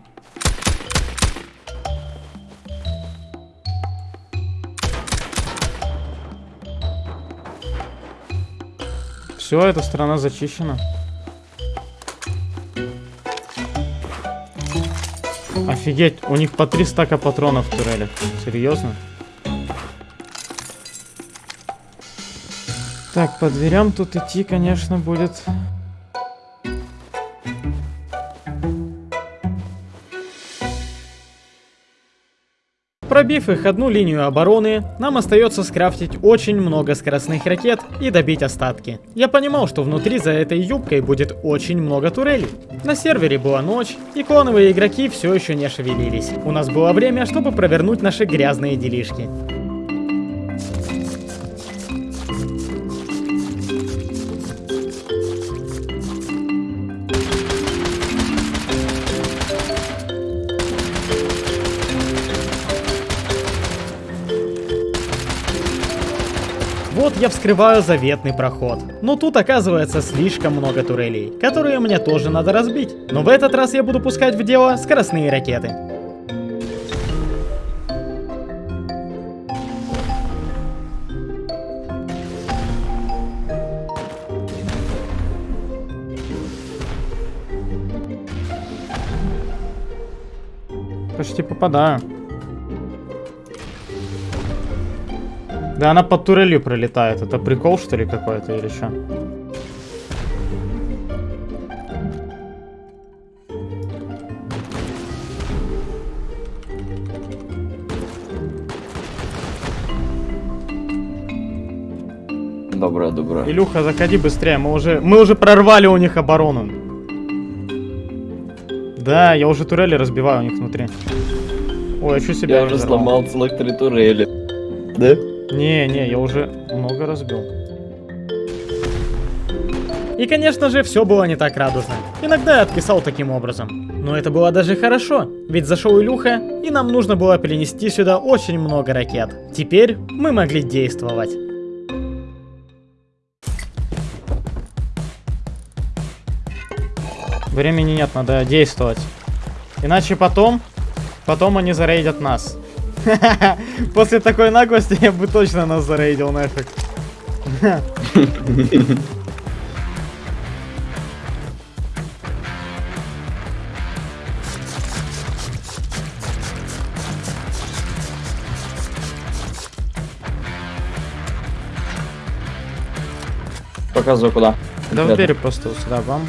Все, эта сторона зачищена. Офигеть, у них по три стака патронов в турелях. Серьезно? Так, по дверям тут идти, конечно, будет... Пробив их одну линию обороны, нам остается скрафтить очень много скоростных ракет и добить остатки. Я понимал, что внутри за этой юбкой будет очень много турелей. На сервере была ночь, и клоновые игроки все еще не шевелились. У нас было время, чтобы провернуть наши грязные делишки. Я вскрываю заветный проход. Но тут оказывается слишком много турелей, которые мне тоже надо разбить. Но в этот раз я буду пускать в дело скоростные ракеты. Почти попадаю. Да она под турелью пролетает. Это прикол, что ли, какой-то или что? Доброе, доброе. Илюха, заходи быстрее, мы уже, мы уже прорвали у них оборону. Да, я уже турели разбиваю у них внутри. Ой, а что себя Я уже разорвал? сломал целых три турели. Да? Не, не, я уже много разбил. И, конечно же, все было не так радужно. Иногда я отписал таким образом. Но это было даже хорошо, ведь зашел Илюха, и нам нужно было перенести сюда очень много ракет. Теперь мы могли действовать. Времени нет, надо действовать. Иначе потом, потом они зарейдят нас. После такой наглости я бы точно нас зарейдил нафиг. Показываю куда. Да в двери просто сюда вам.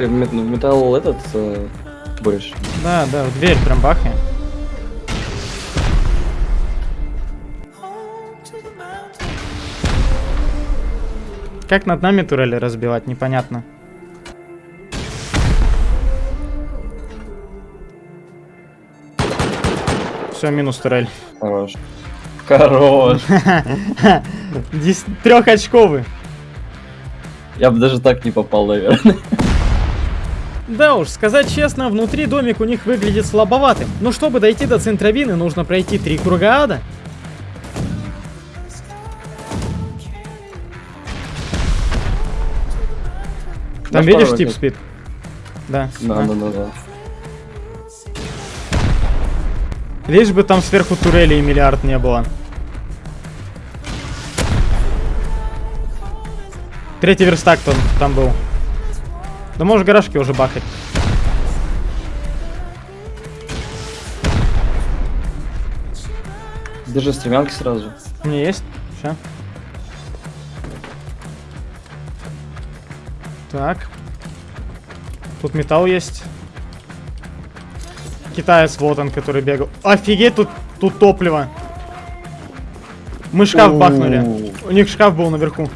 Ты в металл этот э, будешь? Да, да, в дверь прям бахай. Как над нами турели разбивать, непонятно. Все, минус турель. Хорош. Хорош. Трехочковый. Я бы даже так не попал, наверное. Да уж, сказать честно, внутри домик у них выглядит слабоватым. Но чтобы дойти до центровины, нужно пройти три круга ада. Там Дашь видишь тип спит? Да. Да, да, да, да. Лишь бы там сверху турели и миллиард не было. Третий верстак там, там был. Да можешь гаражки уже бахать. Держи стремянки сразу. У меня есть. Ща. Так. Тут металл есть. Китаец вот он, который бегал. Офигеть, тут, тут топливо. Мы шкаф бахнули. У них шкаф был наверху.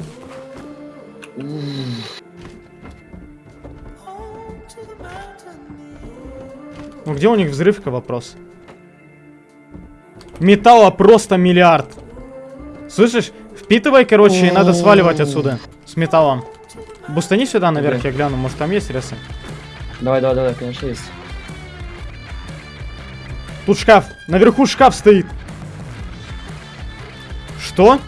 Ну где у них взрывка, вопрос? Металла просто миллиард. Слышишь? Впитывай, короче, и надо сваливать отсюда. С металлом. Бустани сюда наверх, я гляну, может там есть ресы. Давай, давай, давай, конечно, есть. Тут шкаф. Наверху шкаф стоит. Что?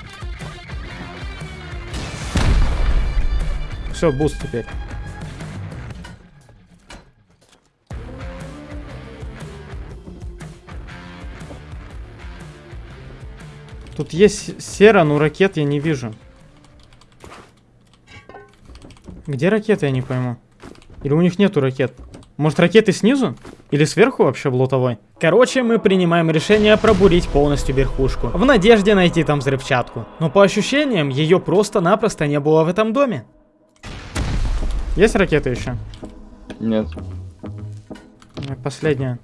Все, буст теперь. Тут есть сера, но ракет я не вижу. Где ракеты, я не пойму. Или у них нету ракет? Может ракеты снизу? Или сверху вообще в лутовой? Короче, мы принимаем решение пробурить полностью верхушку, в надежде найти там взрывчатку. Но по ощущениям, ее просто-напросто не было в этом доме. Есть ракеты еще? Нет. Последняя.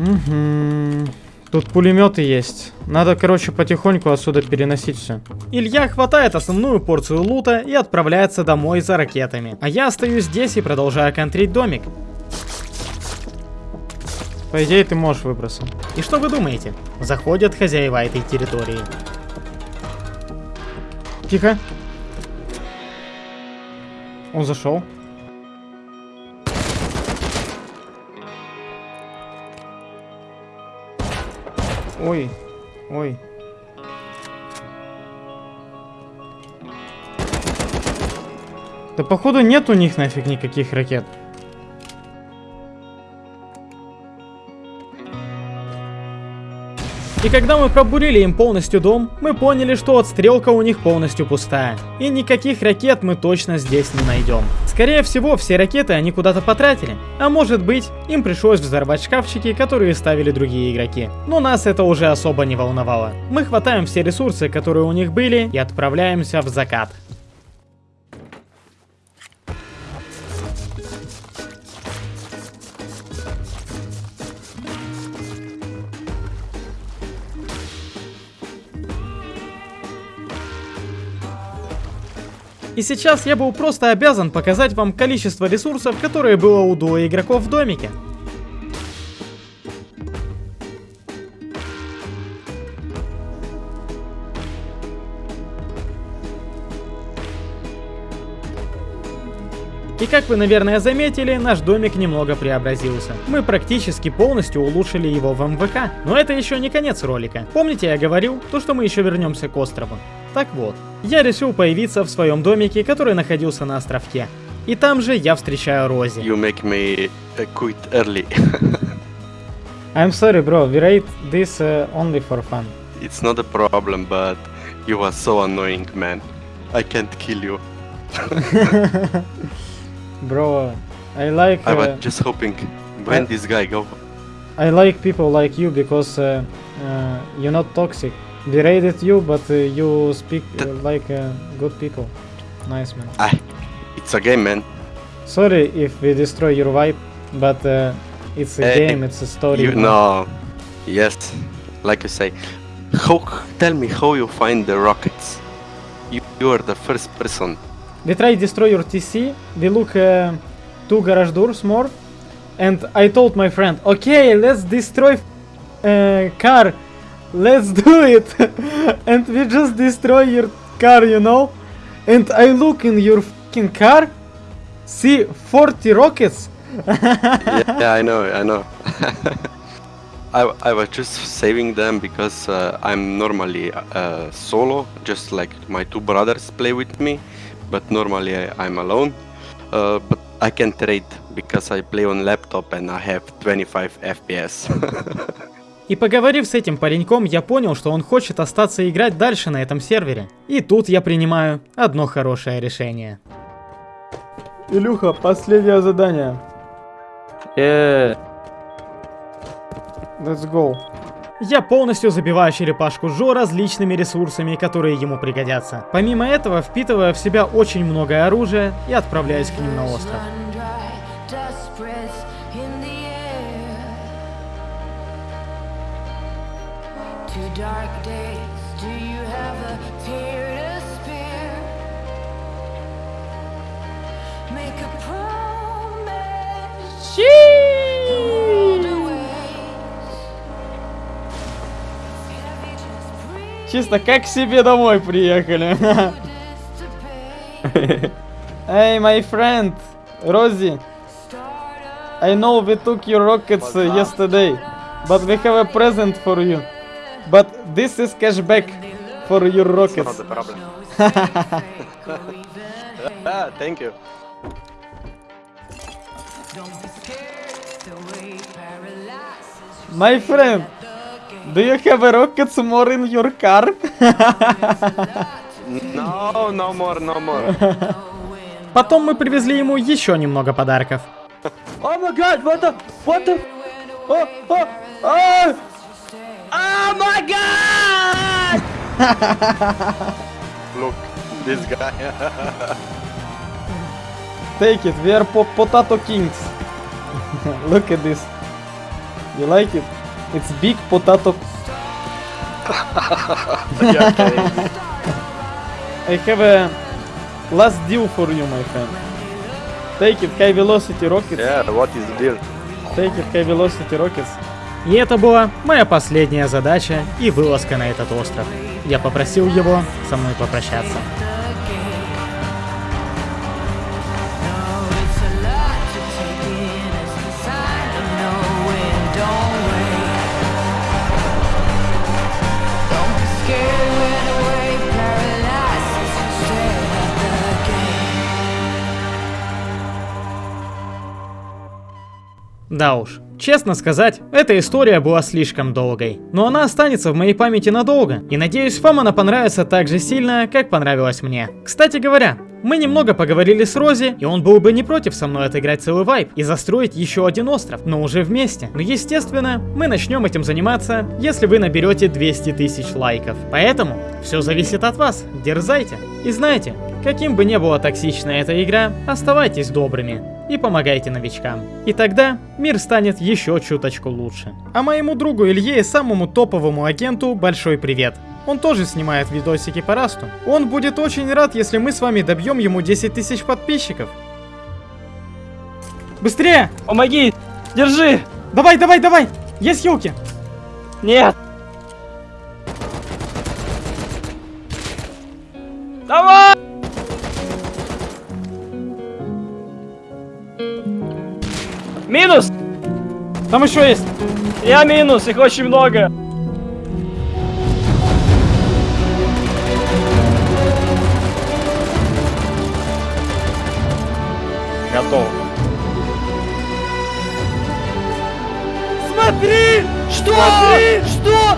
Угу. Тут пулеметы есть. Надо, короче, потихоньку отсюда переносить все. Илья хватает основную порцию лута и отправляется домой за ракетами. А я остаюсь здесь и продолжаю контрить домик. По идее, ты можешь выбросить. И что вы думаете? Заходят хозяева этой территории. Тихо. Он зашел. Ой, ой. Да походу нет у них нафиг никаких ракет. И когда мы пробурили им полностью дом, мы поняли, что отстрелка у них полностью пустая. И никаких ракет мы точно здесь не найдем. Скорее всего, все ракеты они куда-то потратили. А может быть, им пришлось взорвать шкафчики, которые ставили другие игроки. Но нас это уже особо не волновало. Мы хватаем все ресурсы, которые у них были, и отправляемся в закат. И сейчас я был просто обязан показать вам количество ресурсов, которые было у дуо игроков в домике. И как вы, наверное, заметили, наш домик немного преобразился. Мы практически полностью улучшили его в МВК. Но это еще не конец ролика. Помните, я говорил, то что мы еще вернемся к острову. Так вот, я решил появиться в своем домике, который находился на островке. И там же я встречаю Рози. You make me uh, quit early. I'm sorry, bro. We rate this uh, only for fun. it's not a problem, but you are so annoying, man. I can't kill you. Bro, I like I uh, was just hoping when I- this guy go. I like people like you because uh, uh, you're not toxic. We rated you, but uh, you speak uh, like uh, good people. Nice man. Ah, it's a game, man. Sorry if we destroy your vibe, but uh, it's a Hey, game, it's a story. You know, yes, like you say. How? Tell me how you find the rockets. You, you are the first person. We try destroy your TC. They look uh, two garage doors more, and I told my friend, okay, let's destroy uh, car. Let's do it. and we just destroy your car, you know. And I look in your fucking car, see 40 rockets. yeah, yeah, I know, I know. I, I was just saving them because uh, I'm normally uh, solo, just like my two brothers play with me, but normally I, I'm alone. Uh, but I can trade because I play on laptop and I have 25 FPS. И поговорив с этим пареньком, я понял, что он хочет остаться играть дальше на этом сервере. И тут я принимаю одно хорошее решение. Илюха, последнее задание. Э, Let's go. Я полностью забиваю черепашку Жо различными ресурсами, которые ему пригодятся. Помимо этого, впитывая в себя очень много оружия и отправляюсь к ним на остров. Dark days, do you have a tear to spare? Make a promise. Чисто как к себе домой приехали. hey, my friend, Rosie. I know we took your rockets uh, yesterday, but we have a present for you. But this is cashback for your rockets. Not a problem. ah, thank you. My friend, do you have a rockets more in your car? No, no more, no more. Потом мы привезли ему еще немного подарков. Oh my god, what the, what the, oh, oh, oh, oh my god! Look, this guy. Take it, we are po potato kings. Look at this. You like it? It's big potato. I have a last deal for you, my friend. Take it, high velocity rockets. yeah, what is the deal? Take it, high velocity rockets. И это была моя последняя задача и вылазка на этот остров. Я попросил его со мной попрощаться. Да уж, честно сказать, эта история была слишком долгой. Но она останется в моей памяти надолго. И надеюсь, вам она понравится так же сильно, как понравилась мне. Кстати говоря, мы немного поговорили с Рози, и он был бы не против со мной отыграть целый вайп и застроить еще один остров, но уже вместе. Но естественно, мы начнем этим заниматься, если вы наберете 200 тысяч лайков. Поэтому, все зависит от вас, дерзайте. И знайте, каким бы ни была токсична эта игра, оставайтесь добрыми и помогайте новичкам. И тогда мир станет еще чуточку лучше. А моему другу Илье и самому топовому агенту большой привет. Он тоже снимает видосики по расту. Он будет очень рад, если мы с вами добьем ему 10 тысяч подписчиков. Быстрее! Помоги! Держи! Давай, давай, давай! Есть хилки! Нет! Давай! Минус! Там еще есть! Я минус, их очень много! Готов. Смотри! Что? Смотри! Что?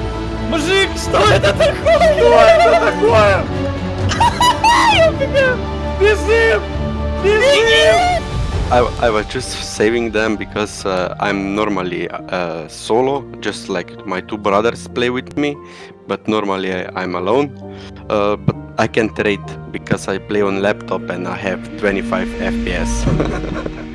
Мужик, что это такое? Что это такое? Бежим! Бежим! I, I was just saving them because uh, I'm normally uh, solo, just like my two brothers play with me, but normally I, I'm alone. Uh, but I can trade because I play on laptop and I have 25 FPS.